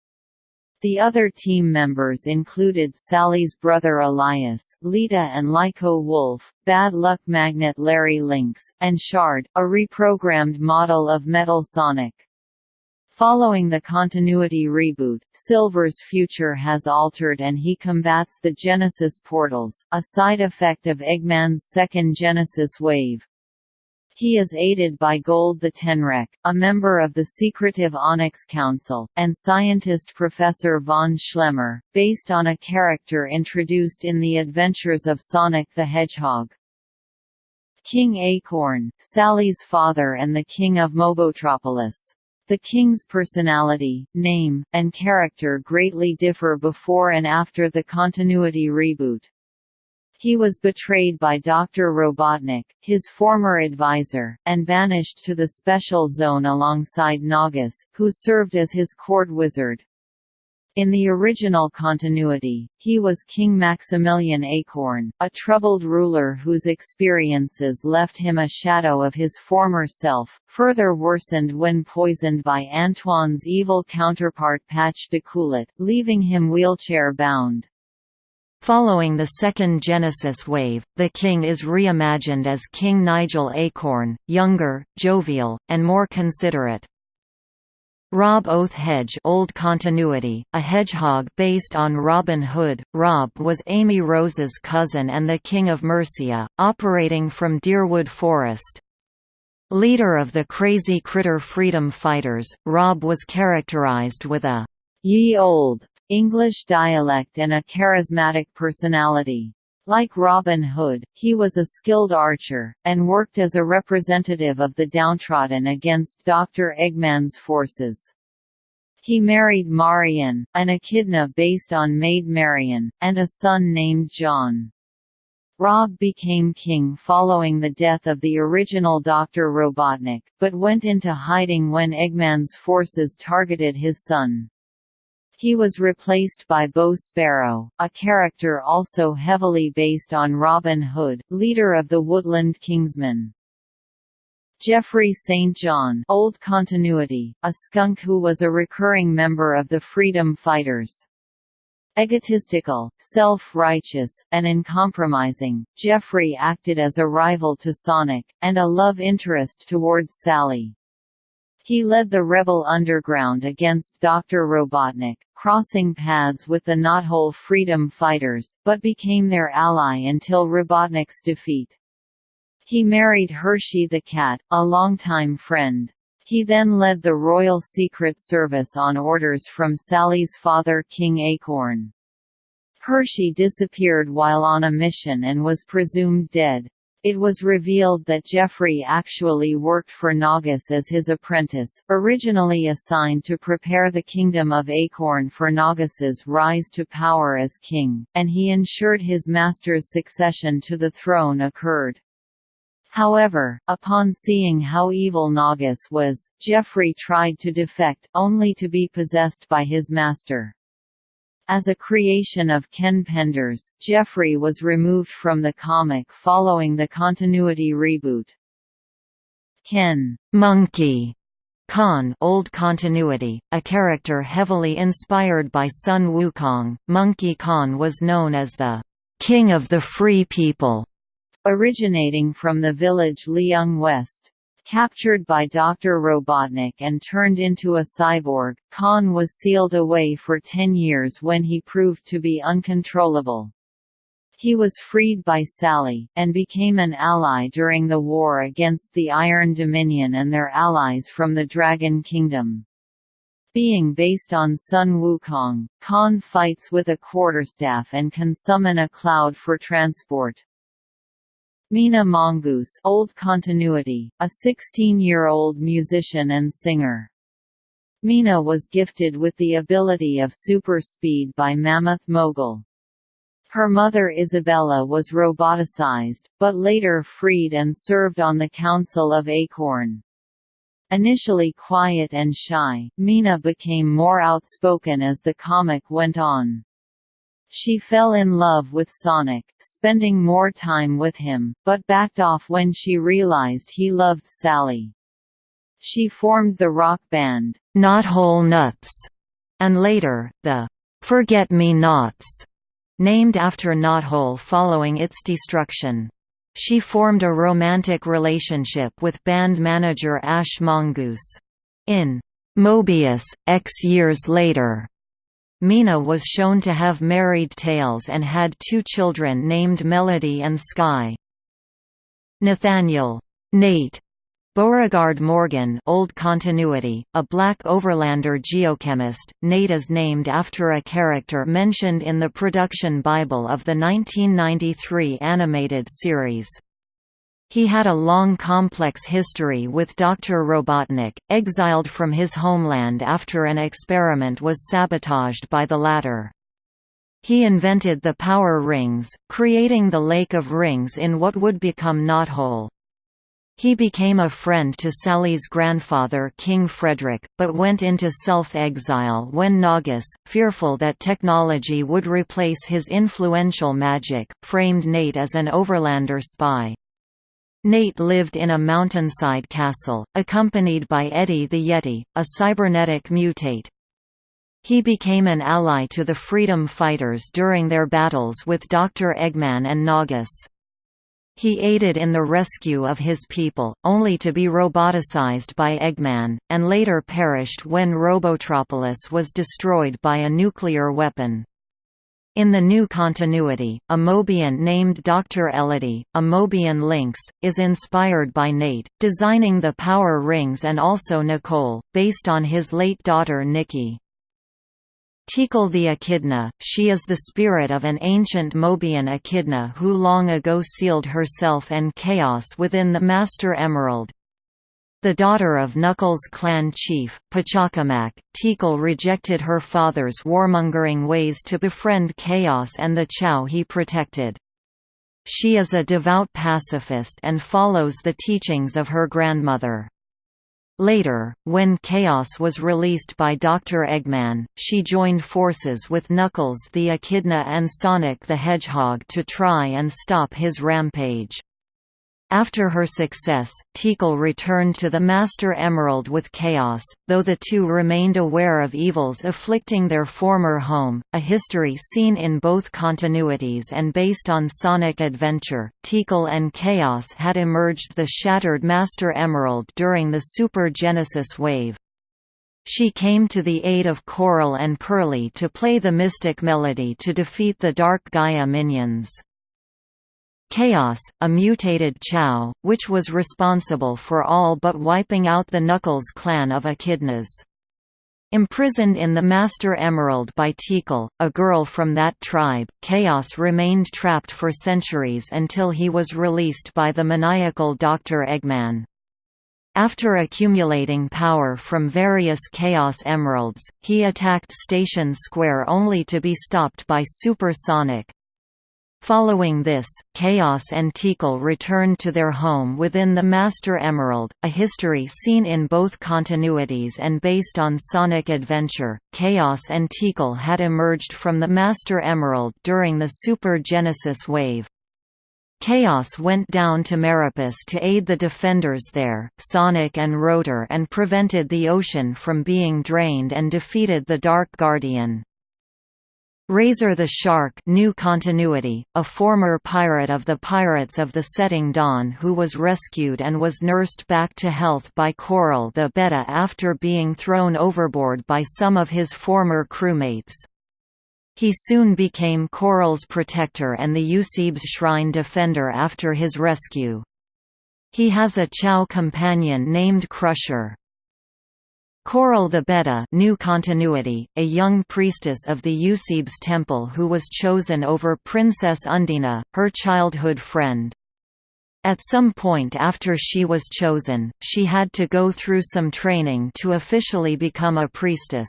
The other team members included Sally's brother Elias, Leeta and Lyco Wolf, Bad Luck Magnet Larry Lynx, and Shard, a reprogrammed model of Metal Sonic. Following the continuity reboot, Silver's future has altered and he combats the Genesis portals, a side effect of Eggman's second Genesis wave. He is aided by Gold the Tenrec, a member of the secretive Onyx Council, and scientist Professor von Schlemmer, based on a character introduced in The Adventures of Sonic the Hedgehog. King Acorn, Sally's father and the king of Mobotropolis. The king's personality, name, and character greatly differ before and after the continuity reboot. He was betrayed by Dr. Robotnik, his former advisor, and banished to the Special Zone alongside Naugus, who served as his court wizard. In the original continuity, he was King Maximilian Acorn, a troubled ruler whose experiences left him a shadow of his former self, further worsened when poisoned by Antoine's evil counterpart Patch D'Coolette, leaving him wheelchair-bound. Following the second Genesis wave, the king is reimagined as King Nigel Acorn, younger, jovial, and more considerate. Rob O' the Hedge Old Continuity, a hedgehog based on Robin Hood, Rob was Amy Rose's cousin and the King of Mercia, operating from Deerwood Forest. Leader of the Crazy Critter Freedom Fighters, Rob was characterized with a ye old English dialect and a charismatic personality. Like Robin Hood, he was a skilled archer, and worked as a representative of the downtrodden against Dr. Eggman's forces. He married Marian, an echidna based on Maid Marian, and a son named John. Rob became king following the death of the original Dr. Robotnik, but went into hiding when Eggman's forces targeted his son. He was replaced by Bo Sparrow, a character also heavily based on Robin Hood, leader of the Woodland Kingsmen. Geoffrey St. John old continuity, a skunk who was a recurring member of the Freedom Fighters. Egotistical, self-righteous, and uncompromising, Geoffrey acted as a rival to Sonic, and a love interest towards Sally. He led the rebel underground against Dr. Robotnik, crossing paths with the Knothole Freedom Fighters, but became their ally until Robotnik's defeat. He married Hershey the cat, a longtime friend. He then led the Royal Secret Service on orders from Sally's father King Acorn. Hershey disappeared while on a mission and was presumed dead. It was revealed that Geoffrey actually worked for Naugus as his apprentice, originally assigned to prepare the Kingdom of Acorn for Naugus's rise to power as king, and he ensured his master's succession to the throne occurred. However, upon seeing how evil Naugus was, Geoffrey tried to defect, only to be possessed by his master. As a creation of Ken Penders, Geoffrey was removed from the comic following the continuity reboot. Ken Monkey Khan old continuity, a character heavily inspired by Sun Wukong, Monkey Khan was known as the «King of the Free People» originating from the village Liang West. Captured by Dr. Robotnik and turned into a cyborg, Khan was sealed away for ten years when he proved to be uncontrollable. He was freed by Sally, and became an ally during the war against the Iron Dominion and their allies from the Dragon Kingdom. Being based on Sun Wukong, Khan fights with a quarterstaff and can summon a cloud for transport. Mina Mongoose old continuity, a 16-year-old musician and singer. Mina was gifted with the ability of super speed by Mammoth Mogul. Her mother Isabella was roboticized, but later freed and served on the Council of Acorn. Initially quiet and shy, Mina became more outspoken as the comic went on. She fell in love with Sonic, spending more time with him, but backed off when she realized he loved Sally. She formed the rock band, Knothole Nuts, and later, the Forget-Me-Nots, named after Knothole following its destruction. She formed a romantic relationship with band manager Ash Mongoose. In Mobius, X years later, Mina was shown to have married Tails and had two children named Melody and Sky. Nathaniel Nate Beauregard Morgan old continuity, a black overlander geochemist, Nate is named after a character mentioned in the production Bible of the 1993 animated series. He had a long complex history with Dr. Robotnik, exiled from his homeland after an experiment was sabotaged by the latter. He invented the power rings, creating the Lake of Rings in what would become Knothole. He became a friend to Sally's grandfather King Frederick, but went into self-exile when Naugus, fearful that technology would replace his influential magic, framed Nate as an overlander spy. Nate lived in a mountainside castle, accompanied by Eddie the Yeti, a cybernetic mutate. He became an ally to the freedom fighters during their battles with Dr. Eggman and Naugus. He aided in the rescue of his people, only to be roboticized by Eggman, and later perished when Robotropolis was destroyed by a nuclear weapon. In the new continuity, a Mobian named Dr. Ellidy, a Mobian lynx, is inspired by Nate, designing the power rings and also Nicole, based on his late daughter Nikki. Tikal the Echidna, she is the spirit of an ancient Mobian echidna who long ago sealed herself and chaos within the Master Emerald. The daughter of Knuckles' clan chief, Pachacamac, Tikal rejected her father's warmongering ways to befriend Chaos and the Chao he protected. She is a devout pacifist and follows the teachings of her grandmother. Later, when Chaos was released by Dr. Eggman, she joined forces with Knuckles the Echidna and Sonic the Hedgehog to try and stop his rampage. After her success, Tikal returned to the Master Emerald with Chaos, though the two remained aware of evils afflicting their former home, a history seen in both continuities and based on Sonic Adventure. Tikal and Chaos had emerged the shattered Master Emerald during the Super Genesis wave. She came to the aid of Coral and Pearly to play the Mystic Melody to defeat the Dark Gaia minions. Chaos, a mutated Chao, which was responsible for all but wiping out the Knuckles clan of Echidnas. Imprisoned in the Master Emerald by Tikal, a girl from that tribe, Chaos remained trapped for centuries until he was released by the maniacal Dr. Eggman. After accumulating power from various Chaos Emeralds, he attacked Station Square only to be stopped by Super Sonic. Following this, Chaos and Tikal returned to their home within the Master Emerald, a history seen in both continuities and based on Sonic Adventure. Chaos and Tikal had emerged from the Master Emerald during the Super Genesis wave. Chaos went down to Meropis to aid the defenders there, Sonic and Rotor and prevented the ocean from being drained and defeated the Dark Guardian. Razor the Shark new continuity, a former pirate of the Pirates of the Setting Dawn who was rescued and was nursed back to health by Coral the Betta after being thrown overboard by some of his former crewmates. He soon became Coral's protector and the Eusebes Shrine defender after his rescue. He has a Chao companion named Crusher. Coral the Betta new continuity, a young priestess of the Eusebes temple who was chosen over Princess Undina, her childhood friend. At some point after she was chosen, she had to go through some training to officially become a priestess.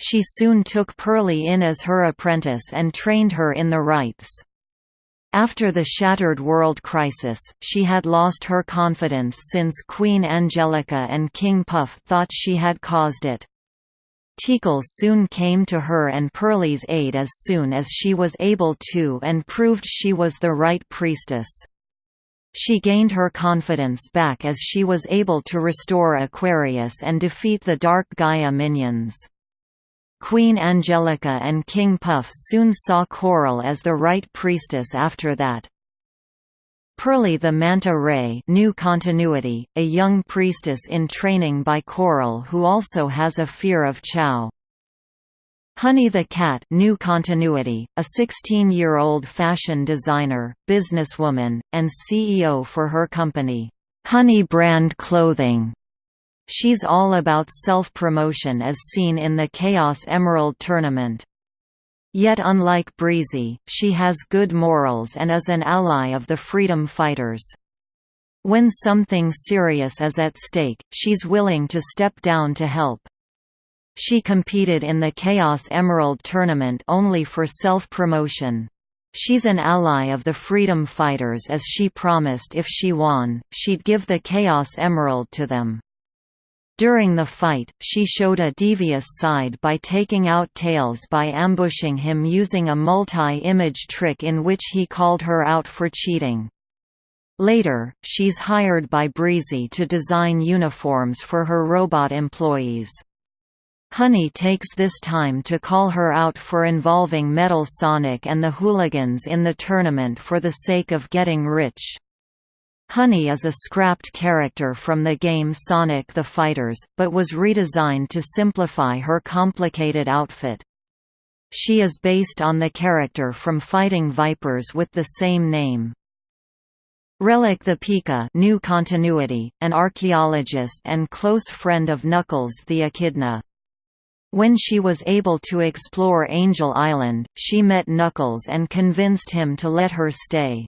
She soon took Pearly in as her apprentice and trained her in the rites. After the Shattered World crisis, she had lost her confidence since Queen Angelica and King Puff thought she had caused it. Tikal soon came to her and Pearlie's aid as soon as she was able to and proved she was the right priestess. She gained her confidence back as she was able to restore Aquarius and defeat the Dark Gaia minions. Queen Angelica and King Puff soon saw Coral as the right priestess after that. Pearly the Manta Ray new continuity, a young priestess in training by Coral who also has a fear of Chao. Honey the Cat new continuity, a 16-year-old fashion designer, businesswoman, and CEO for her company, Honey Brand Clothing. She's all about self-promotion as seen in the Chaos Emerald tournament. Yet unlike Breezy, she has good morals and is an ally of the freedom fighters. When something serious is at stake, she's willing to step down to help. She competed in the Chaos Emerald tournament only for self-promotion. She's an ally of the freedom fighters as she promised if she won, she'd give the Chaos Emerald to them. During the fight, she showed a devious side by taking out Tails by ambushing him using a multi-image trick in which he called her out for cheating. Later, she's hired by Breezy to design uniforms for her robot employees. Honey takes this time to call her out for involving Metal Sonic and the hooligans in the tournament for the sake of getting rich. Honey is a scrapped character from the game Sonic the Fighters, but was redesigned to simplify her complicated outfit. She is based on the character from Fighting Vipers with the same name. Relic the Pika new continuity, an archaeologist and close friend of Knuckles the Echidna. When she was able to explore Angel Island, she met Knuckles and convinced him to let her stay.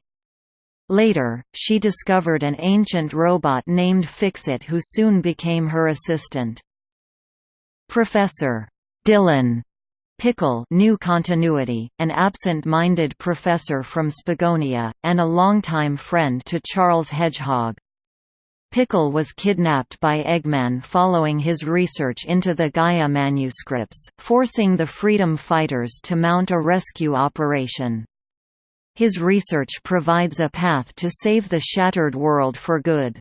Later, she discovered an ancient robot named Fixit who soon became her assistant. Professor Dylan Pickle new continuity, an absent-minded professor from Spagonia, and a longtime friend to Charles Hedgehog. Pickle was kidnapped by Eggman following his research into the Gaia manuscripts, forcing the Freedom Fighters to mount a rescue operation. His research provides a path to save the shattered world for good.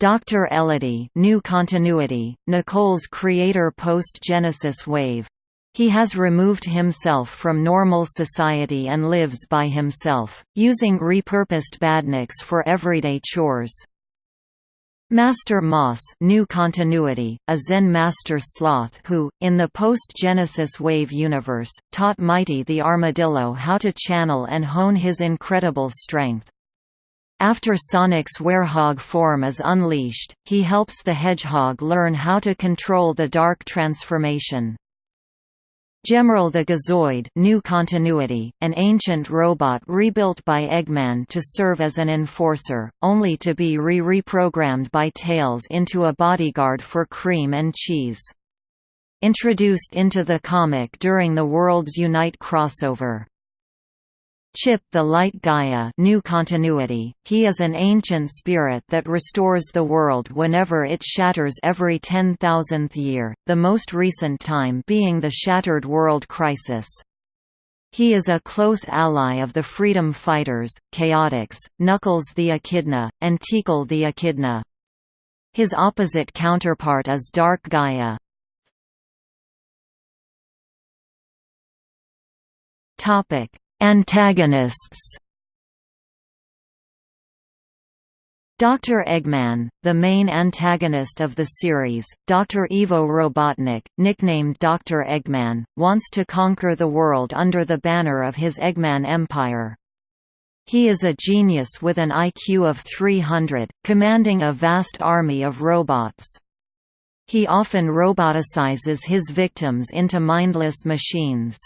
Dr. Ellidy new continuity, Nicole's creator post-Genesis wave. He has removed himself from normal society and lives by himself, using repurposed badniks for everyday chores. Master Moss new continuity, a Zen master sloth who, in the post-Genesis Wave universe, taught Mighty the Armadillo how to channel and hone his incredible strength. After Sonic's werehog form is unleashed, he helps the hedgehog learn how to control the dark transformation. Gemerl the Gizoid new continuity, an ancient robot rebuilt by Eggman to serve as an enforcer, only to be re-reprogrammed by Tails into a bodyguard for Cream and Cheese. Introduced into the comic during the Worlds Unite crossover. Chip the Light Gaia new continuity, he is an ancient spirit that restores the world whenever it shatters every 10,000th year, the most recent time being the Shattered World Crisis. He is a close ally of the Freedom Fighters, Chaotix, Knuckles the Echidna, and Tikal the Echidna. His opposite counterpart is Dark Gaia. Topic Antagonists Dr. Eggman, the main antagonist of the series, Dr. Ivo Robotnik, nicknamed Dr. Eggman, wants to conquer the world under the banner of his Eggman Empire. He is a genius with an IQ of 300, commanding a vast army of robots. He often roboticizes his victims into mindless machines.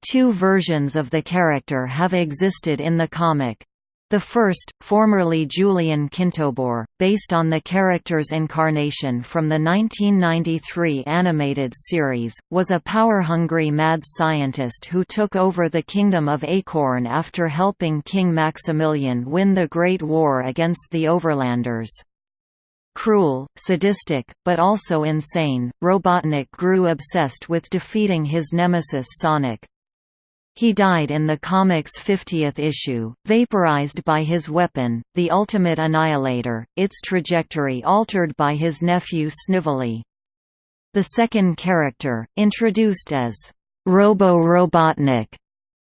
Two versions of the character have existed in the comic. The first, formerly Julian Kintobor, based on the character's incarnation from the 1993 animated series, was a power-hungry mad scientist who took over the Kingdom of Acorn after helping King Maximilian win the Great War against the Overlanders. Cruel, sadistic, but also insane, Robotnik grew obsessed with defeating his nemesis Sonic, he died in the comic's 50th issue, vaporized by his weapon, the Ultimate Annihilator, its trajectory altered by his nephew Snively. The second character, introduced as Robo-Robotnik,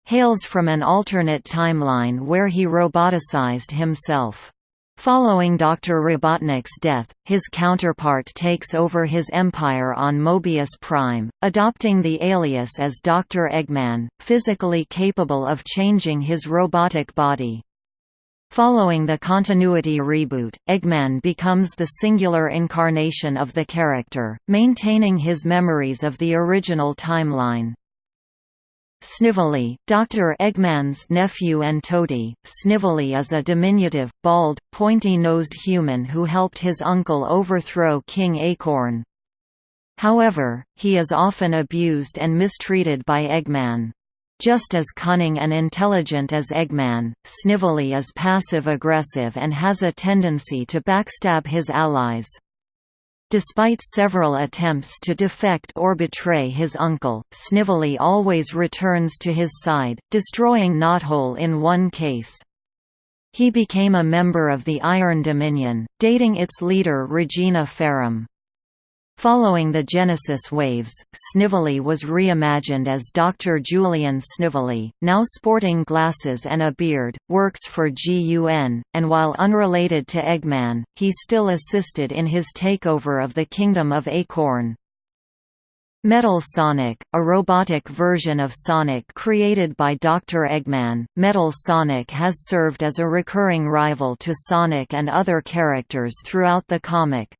hails from an alternate timeline where he roboticized himself. Following Dr. Robotnik's death, his counterpart takes over his empire on Mobius Prime, adopting the alias as Dr. Eggman, physically capable of changing his robotic body. Following the continuity reboot, Eggman becomes the singular incarnation of the character, maintaining his memories of the original timeline. Snively, Dr. Eggman's nephew and toady, Snively is a diminutive, bald, pointy-nosed human who helped his uncle overthrow King Acorn. However, he is often abused and mistreated by Eggman. Just as cunning and intelligent as Eggman, Snively is passive-aggressive and has a tendency to backstab his allies. Despite several attempts to defect or betray his uncle, Snively always returns to his side, destroying Knothole in one case. He became a member of the Iron Dominion, dating its leader Regina Ferrum. Following the Genesis waves, Snively was reimagined as Dr. Julian Snively, now sporting glasses and a beard, works for GUN, and while unrelated to Eggman, he still assisted in his takeover of the Kingdom of Acorn. Metal Sonic, a robotic version of Sonic created by Dr. Eggman, Metal Sonic has served as a recurring rival to Sonic and other characters throughout the comic.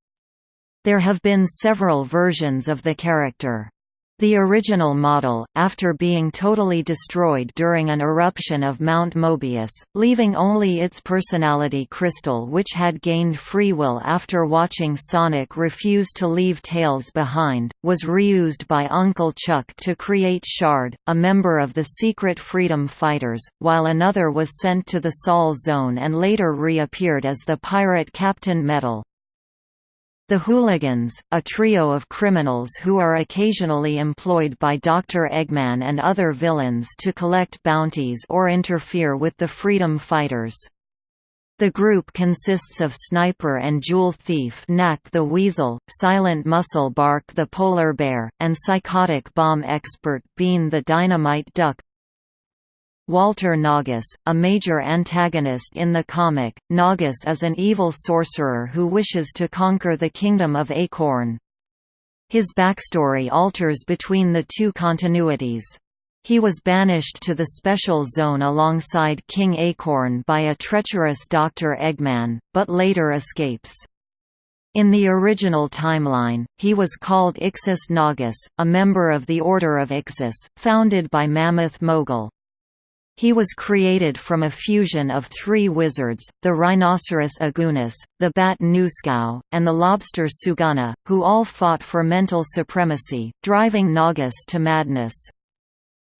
There have been several versions of the character. The original model, after being totally destroyed during an eruption of Mount Mobius, leaving only its personality crystal which had gained free will after watching Sonic refuse to leave Tails behind, was reused by Uncle Chuck to create Shard, a member of the Secret Freedom Fighters, while another was sent to the Sol Zone and later reappeared as the pirate Captain Metal. The Hooligans, a trio of criminals who are occasionally employed by Dr. Eggman and other villains to collect bounties or interfere with the freedom fighters. The group consists of Sniper and Jewel Thief Nack the Weasel, Silent Muscle Bark the Polar Bear, and Psychotic Bomb Expert Bean the Dynamite Duck. Walter Naugus, a major antagonist in the comic, Naugus is an evil sorcerer who wishes to conquer the Kingdom of Acorn. His backstory alters between the two continuities. He was banished to the Special Zone alongside King Acorn by a treacherous Dr. Eggman, but later escapes. In the original timeline, he was called Ixis Naugus, a member of the Order of Ixis, founded by Mammoth Mogul. He was created from a fusion of three wizards, the rhinoceros Agunis, the bat Nuscau, and the lobster sugana, who all fought for mental supremacy, driving Naugus to madness.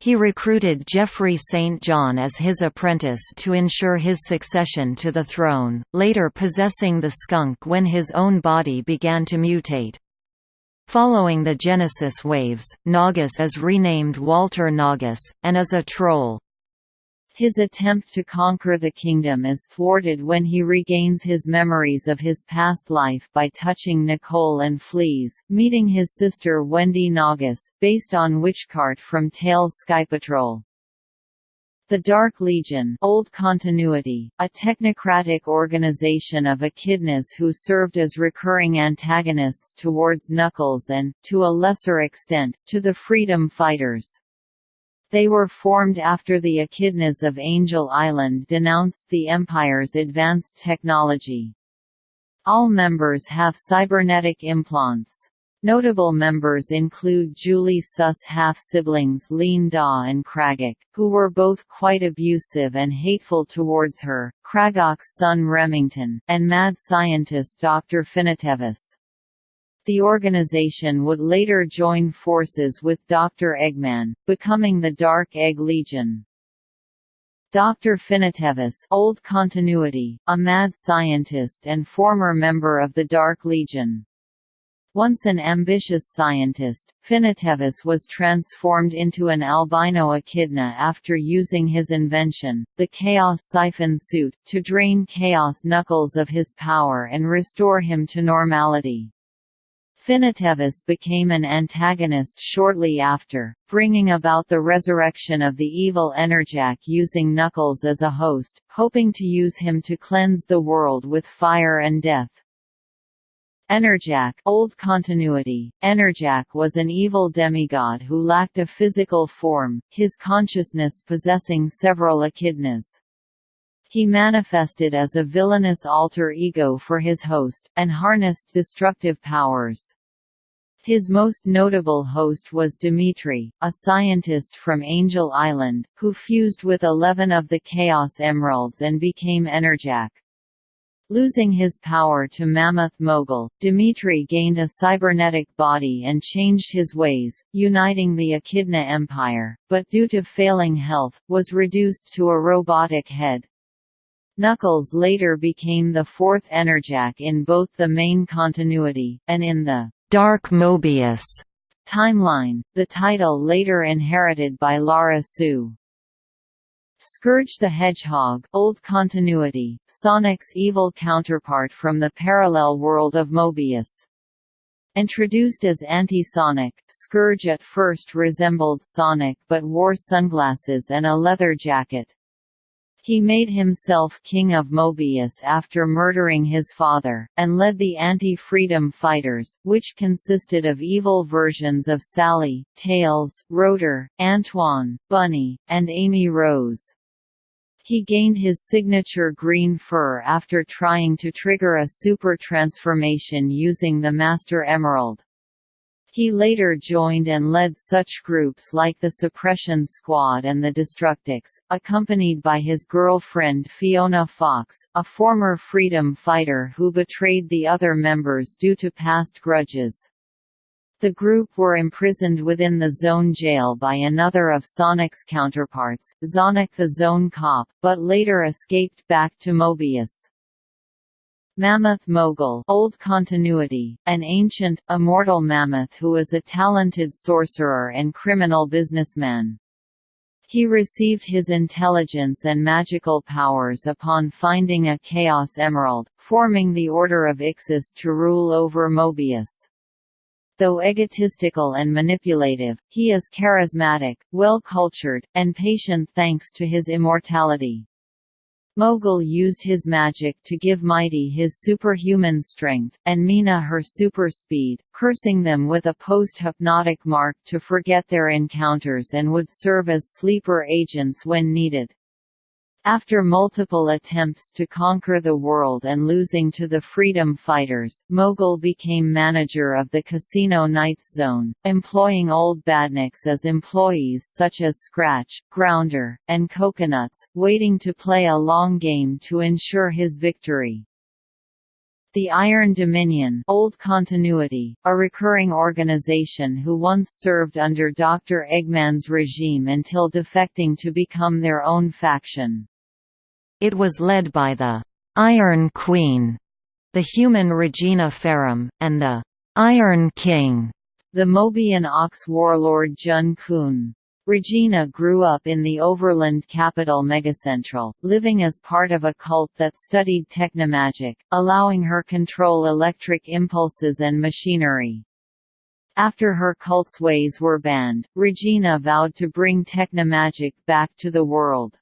He recruited Geoffrey St. John as his apprentice to ensure his succession to the throne, later possessing the skunk when his own body began to mutate. Following the Genesis waves, Naugus is renamed Walter Naugus, and is a troll. His attempt to conquer the kingdom is thwarted when he regains his memories of his past life by touching Nicole and flees, meeting his sister Wendy Naugus, based on Witchcart from Tails Sky Patrol. The Dark Legion Old Continuity, a technocratic organization of echidnas who served as recurring antagonists towards Knuckles and, to a lesser extent, to the Freedom Fighters. They were formed after the Echidnas of Angel Island denounced the Empire's advanced technology. All members have cybernetic implants. Notable members include Julie-Su's half-siblings Lien-Da and Kragok, who were both quite abusive and hateful towards her, Kragok's son Remington, and mad scientist Dr. Finitevus. The organization would later join forces with Dr. Eggman, becoming the Dark Egg Legion. Dr. Finitevus Old Continuity, a mad scientist and former member of the Dark Legion. Once an ambitious scientist, Finitevus was transformed into an albino echidna after using his invention, the Chaos Siphon Suit, to drain Chaos Knuckles of his power and restore him to normality. Finitevus became an antagonist shortly after, bringing about the resurrection of the evil Enerjak using Knuckles as a host, hoping to use him to cleanse the world with fire and death. Enerjak old continuity, Enerjak was an evil demigod who lacked a physical form, his consciousness possessing several echidnas. He manifested as a villainous alter ego for his host, and harnessed destructive powers. His most notable host was Dimitri, a scientist from Angel Island, who fused with eleven of the Chaos Emeralds and became Enerjak. Losing his power to Mammoth Mogul, Dimitri gained a cybernetic body and changed his ways, uniting the Echidna Empire, but due to failing health, was reduced to a robotic head. Knuckles later became the fourth Enerjak in both the main continuity, and in the Dark Mobius timeline, the title later inherited by Lara-Su. Scourge the Hedgehog old continuity, Sonic's evil counterpart from the parallel world of Mobius. Introduced as Anti-Sonic, Scourge at first resembled Sonic but wore sunglasses and a leather jacket. He made himself king of Mobius after murdering his father, and led the anti-freedom fighters, which consisted of evil versions of Sally, Tails, Rotor, Antoine, Bunny, and Amy Rose. He gained his signature green fur after trying to trigger a super transformation using the Master Emerald. He later joined and led such groups like the Suppression Squad and the Destructics, accompanied by his girlfriend Fiona Fox, a former freedom fighter who betrayed the other members due to past grudges. The group were imprisoned within the Zone jail by another of Sonic's counterparts, Zonic the Zone Cop, but later escaped back to Mobius. Mammoth Mogul Old Continuity, an ancient, immortal mammoth who is a talented sorcerer and criminal businessman. He received his intelligence and magical powers upon finding a Chaos Emerald, forming the Order of Ixis to rule over Mobius. Though egotistical and manipulative, he is charismatic, well-cultured, and patient thanks to his immortality. Mogul used his magic to give Mighty his superhuman strength, and Mina her super speed, cursing them with a post-hypnotic mark to forget their encounters and would serve as sleeper agents when needed. After multiple attempts to conquer the world and losing to the Freedom Fighters, Mogul became manager of the Casino Nights Zone, employing old badniks as employees such as Scratch, Grounder, and Coconuts, waiting to play a long game to ensure his victory. The Iron Dominion Old Continuity, a recurring organization who once served under Dr. Eggman's regime until defecting to become their own faction. It was led by the Iron Queen, the human Regina Ferrum, and the Iron King, the Mobian Ox warlord Jun Kun. Regina grew up in the overland capital Megacentral, living as part of a cult that studied technomagic, allowing her control electric impulses and machinery. After her cult's ways were banned, Regina vowed to bring technomagic back to the world.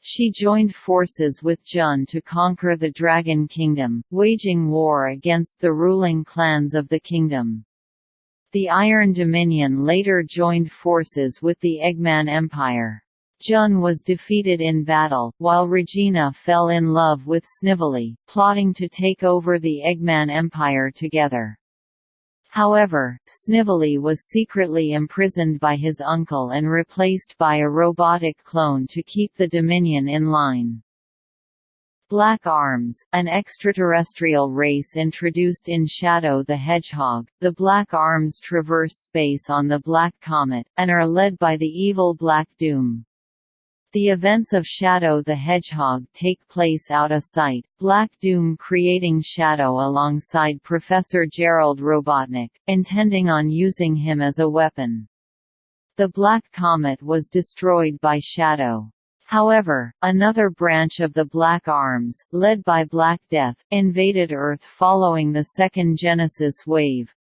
She joined forces with Jun to conquer the Dragon Kingdom, waging war against the ruling clans of the kingdom. The Iron Dominion later joined forces with the Eggman Empire. Jun was defeated in battle, while Regina fell in love with Snively, plotting to take over the Eggman Empire together. However, Snively was secretly imprisoned by his uncle and replaced by a robotic clone to keep the Dominion in line. Black Arms, an extraterrestrial race introduced in Shadow the Hedgehog, the Black Arms traverse space on the Black Comet, and are led by the evil Black Doom. The events of Shadow the Hedgehog take place out of sight, Black Doom creating Shadow alongside Professor Gerald Robotnik, intending on using him as a weapon. The Black Comet was destroyed by Shadow. However, another branch of the Black Arms, led by Black Death, invaded Earth following the second Genesis wave.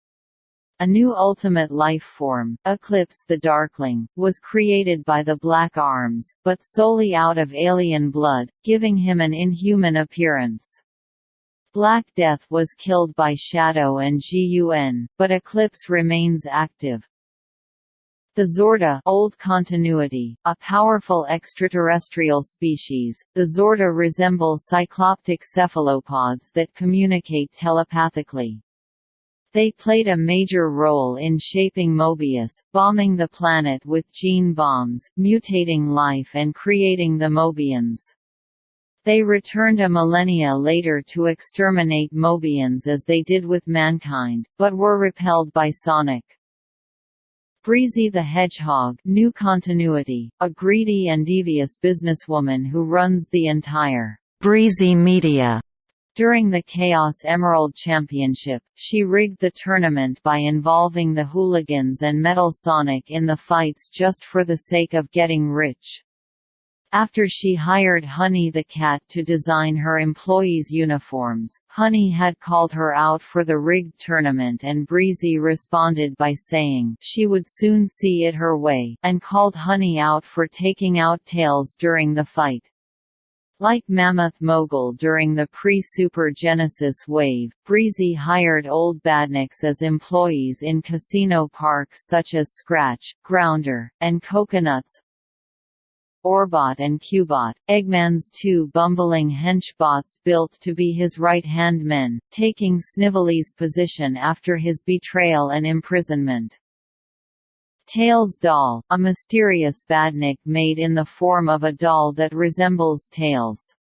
A new ultimate life form, Eclipse the Darkling, was created by the Black Arms, but solely out of alien blood, giving him an inhuman appearance. Black Death was killed by Shadow and GUN, but Eclipse remains active. The Xorda old continuity, a powerful extraterrestrial species, the Xorda resemble cycloptic cephalopods that communicate telepathically. They played a major role in shaping Mobius, bombing the planet with gene bombs, mutating life and creating the Mobians. They returned a millennia later to exterminate Mobians as they did with mankind, but were repelled by Sonic. Breezy the Hedgehog new continuity, a greedy and devious businesswoman who runs the entire Breezy Media during the Chaos Emerald Championship, she rigged the tournament by involving the hooligans and Metal Sonic in the fights just for the sake of getting rich. After she hired Honey the cat to design her employees' uniforms, Honey had called her out for the rigged tournament and Breezy responded by saying she would soon see it her way, and called Honey out for taking out Tails during the fight. Like Mammoth Mogul during the pre-Super Genesis wave, Breezy hired old badniks as employees in casino parks such as Scratch, Grounder, and Coconuts. Orbot and Cubot, Eggman's two bumbling hench-bots built to be his right-hand men, taking Snively's position after his betrayal and imprisonment. Tails doll, a mysterious badnik made in the form of a doll that resembles Tails.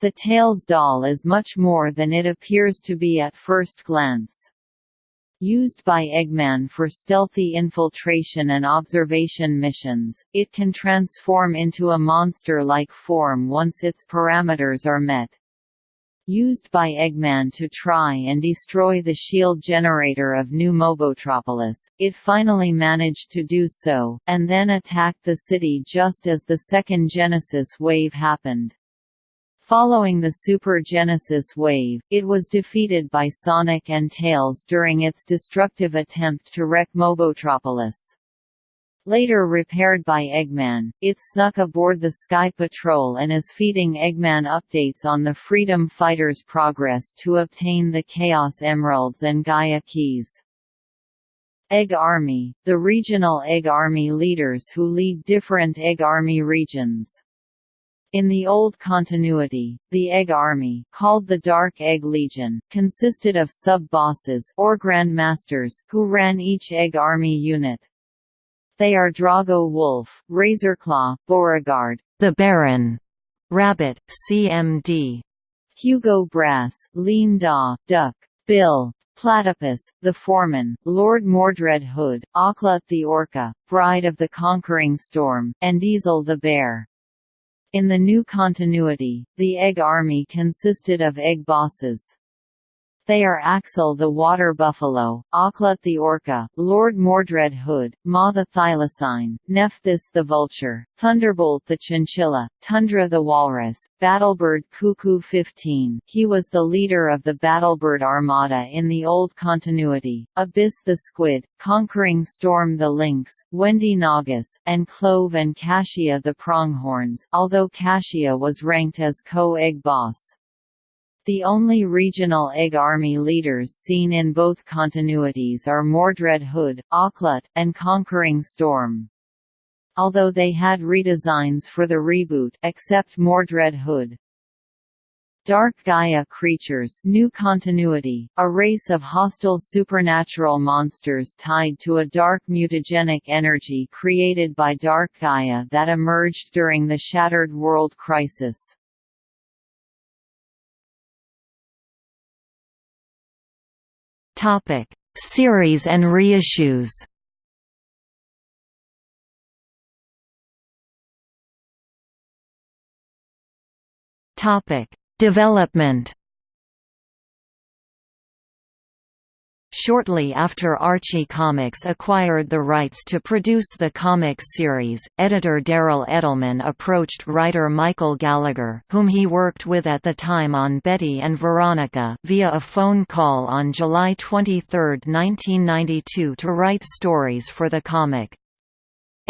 The Tails doll is much more than it appears to be at first glance. Used by Eggman for stealthy infiltration and observation missions, it can transform into a monster-like form once its parameters are met used by Eggman to try and destroy the shield generator of New Mobotropolis, it finally managed to do so, and then attacked the city just as the second Genesis wave happened. Following the Super Genesis wave, it was defeated by Sonic and Tails during its destructive attempt to wreck Mobotropolis. Later repaired by Eggman, it snuck aboard the Sky Patrol and is feeding Eggman updates on the Freedom Fighters' progress to obtain the Chaos Emeralds and Gaia Keys. Egg Army, the regional Egg Army leaders who lead different Egg Army regions. In the old continuity, the Egg Army, called the Dark Egg Legion, consisted of sub-bosses or who ran each Egg Army unit. They are Drago Wolf, Razorclaw, Beauregard, the Baron, Rabbit, CMD, Hugo Brass, Lien-Da, Duck, Bill, Platypus, the Foreman, Lord Mordred Hood, Aklut the Orca, Bride of the Conquering Storm, and Diesel the Bear. In the new continuity, the Egg Army consisted of Egg Bosses. They are Axel the Water Buffalo, Aklut the Orca, Lord Mordred Hood, Ma the Thylacine, Nephthys the Vulture, Thunderbolt the Chinchilla, Tundra the Walrus, Battlebird Cuckoo 15 he was the leader of the Battlebird Armada in the old continuity, Abyss the Squid, Conquering Storm the Lynx, Wendy Naugus, and Clove and Cassia the Pronghorns although Cassia was ranked as co-egg boss. The only regional Egg Army leaders seen in both continuities are Mordred Hood, Aklut, and Conquering Storm. Although they had redesigns for the reboot except Mordred Hood. Dark Gaia creatures new continuity, a race of hostile supernatural monsters tied to a dark mutagenic energy created by Dark Gaia that emerged during the Shattered World Crisis. Topic: Series and reissues. Topic: Development. Shortly after Archie Comics acquired the rights to produce the comics series, editor Daryl Edelman approached writer Michael Gallagher whom he worked with at the time on Betty and Veronica via a phone call on July 23, 1992 to write stories for the comic.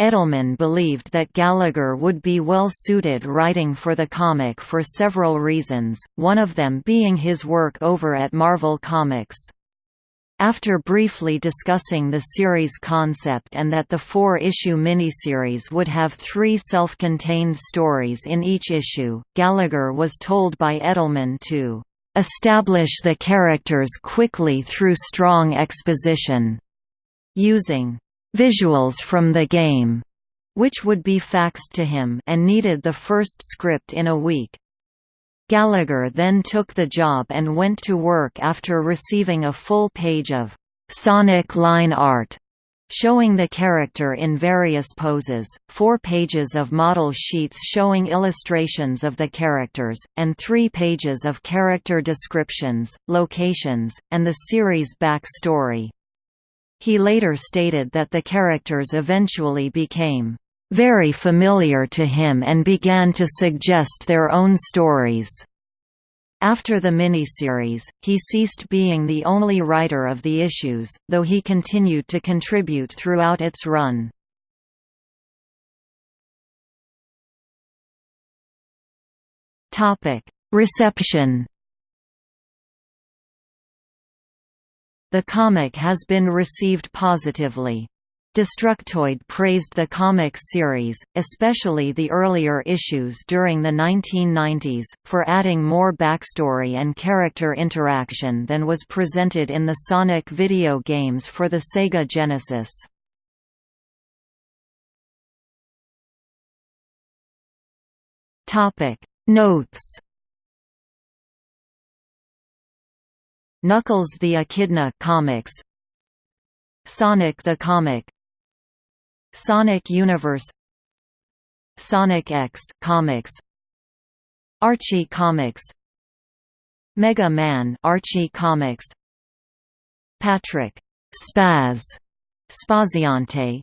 Edelman believed that Gallagher would be well suited writing for the comic for several reasons, one of them being his work over at Marvel Comics. After briefly discussing the series concept and that the four-issue miniseries would have three self-contained stories in each issue, Gallagher was told by Edelman to "...establish the characters quickly through strong exposition," using "...visuals from the game." which would be faxed to him and needed the first script in a week. Gallagher then took the job and went to work after receiving a full page of Sonic line art showing the character in various poses, four pages of model sheets showing illustrations of the characters, and three pages of character descriptions, locations, and the series' back-story. He later stated that the characters eventually became very familiar to him and began to suggest their own stories. After the miniseries, he ceased being the only writer of the issues, though he continued to contribute throughout its run. Reception The comic has been received positively. Destructoid praised the comics series, especially the earlier issues during the 1990s, for adding more backstory and character interaction than was presented in the Sonic video games for the Sega Genesis. Notes. Knuckles the Echidna comics. Sonic the Comic Sonic Universe Sonic X Comics Archie Comics Mega Man Archie Comics Patrick Spaz Spaziante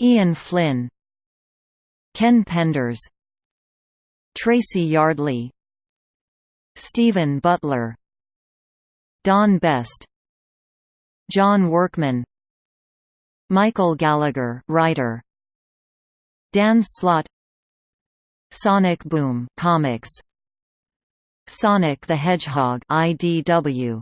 Ian Flynn Ken Penders Tracy Yardley Stephen Butler Don Best John Workman Michael Gallagher writer. Dan Slott. Sonic Boom comics. Sonic the Hedgehog IDW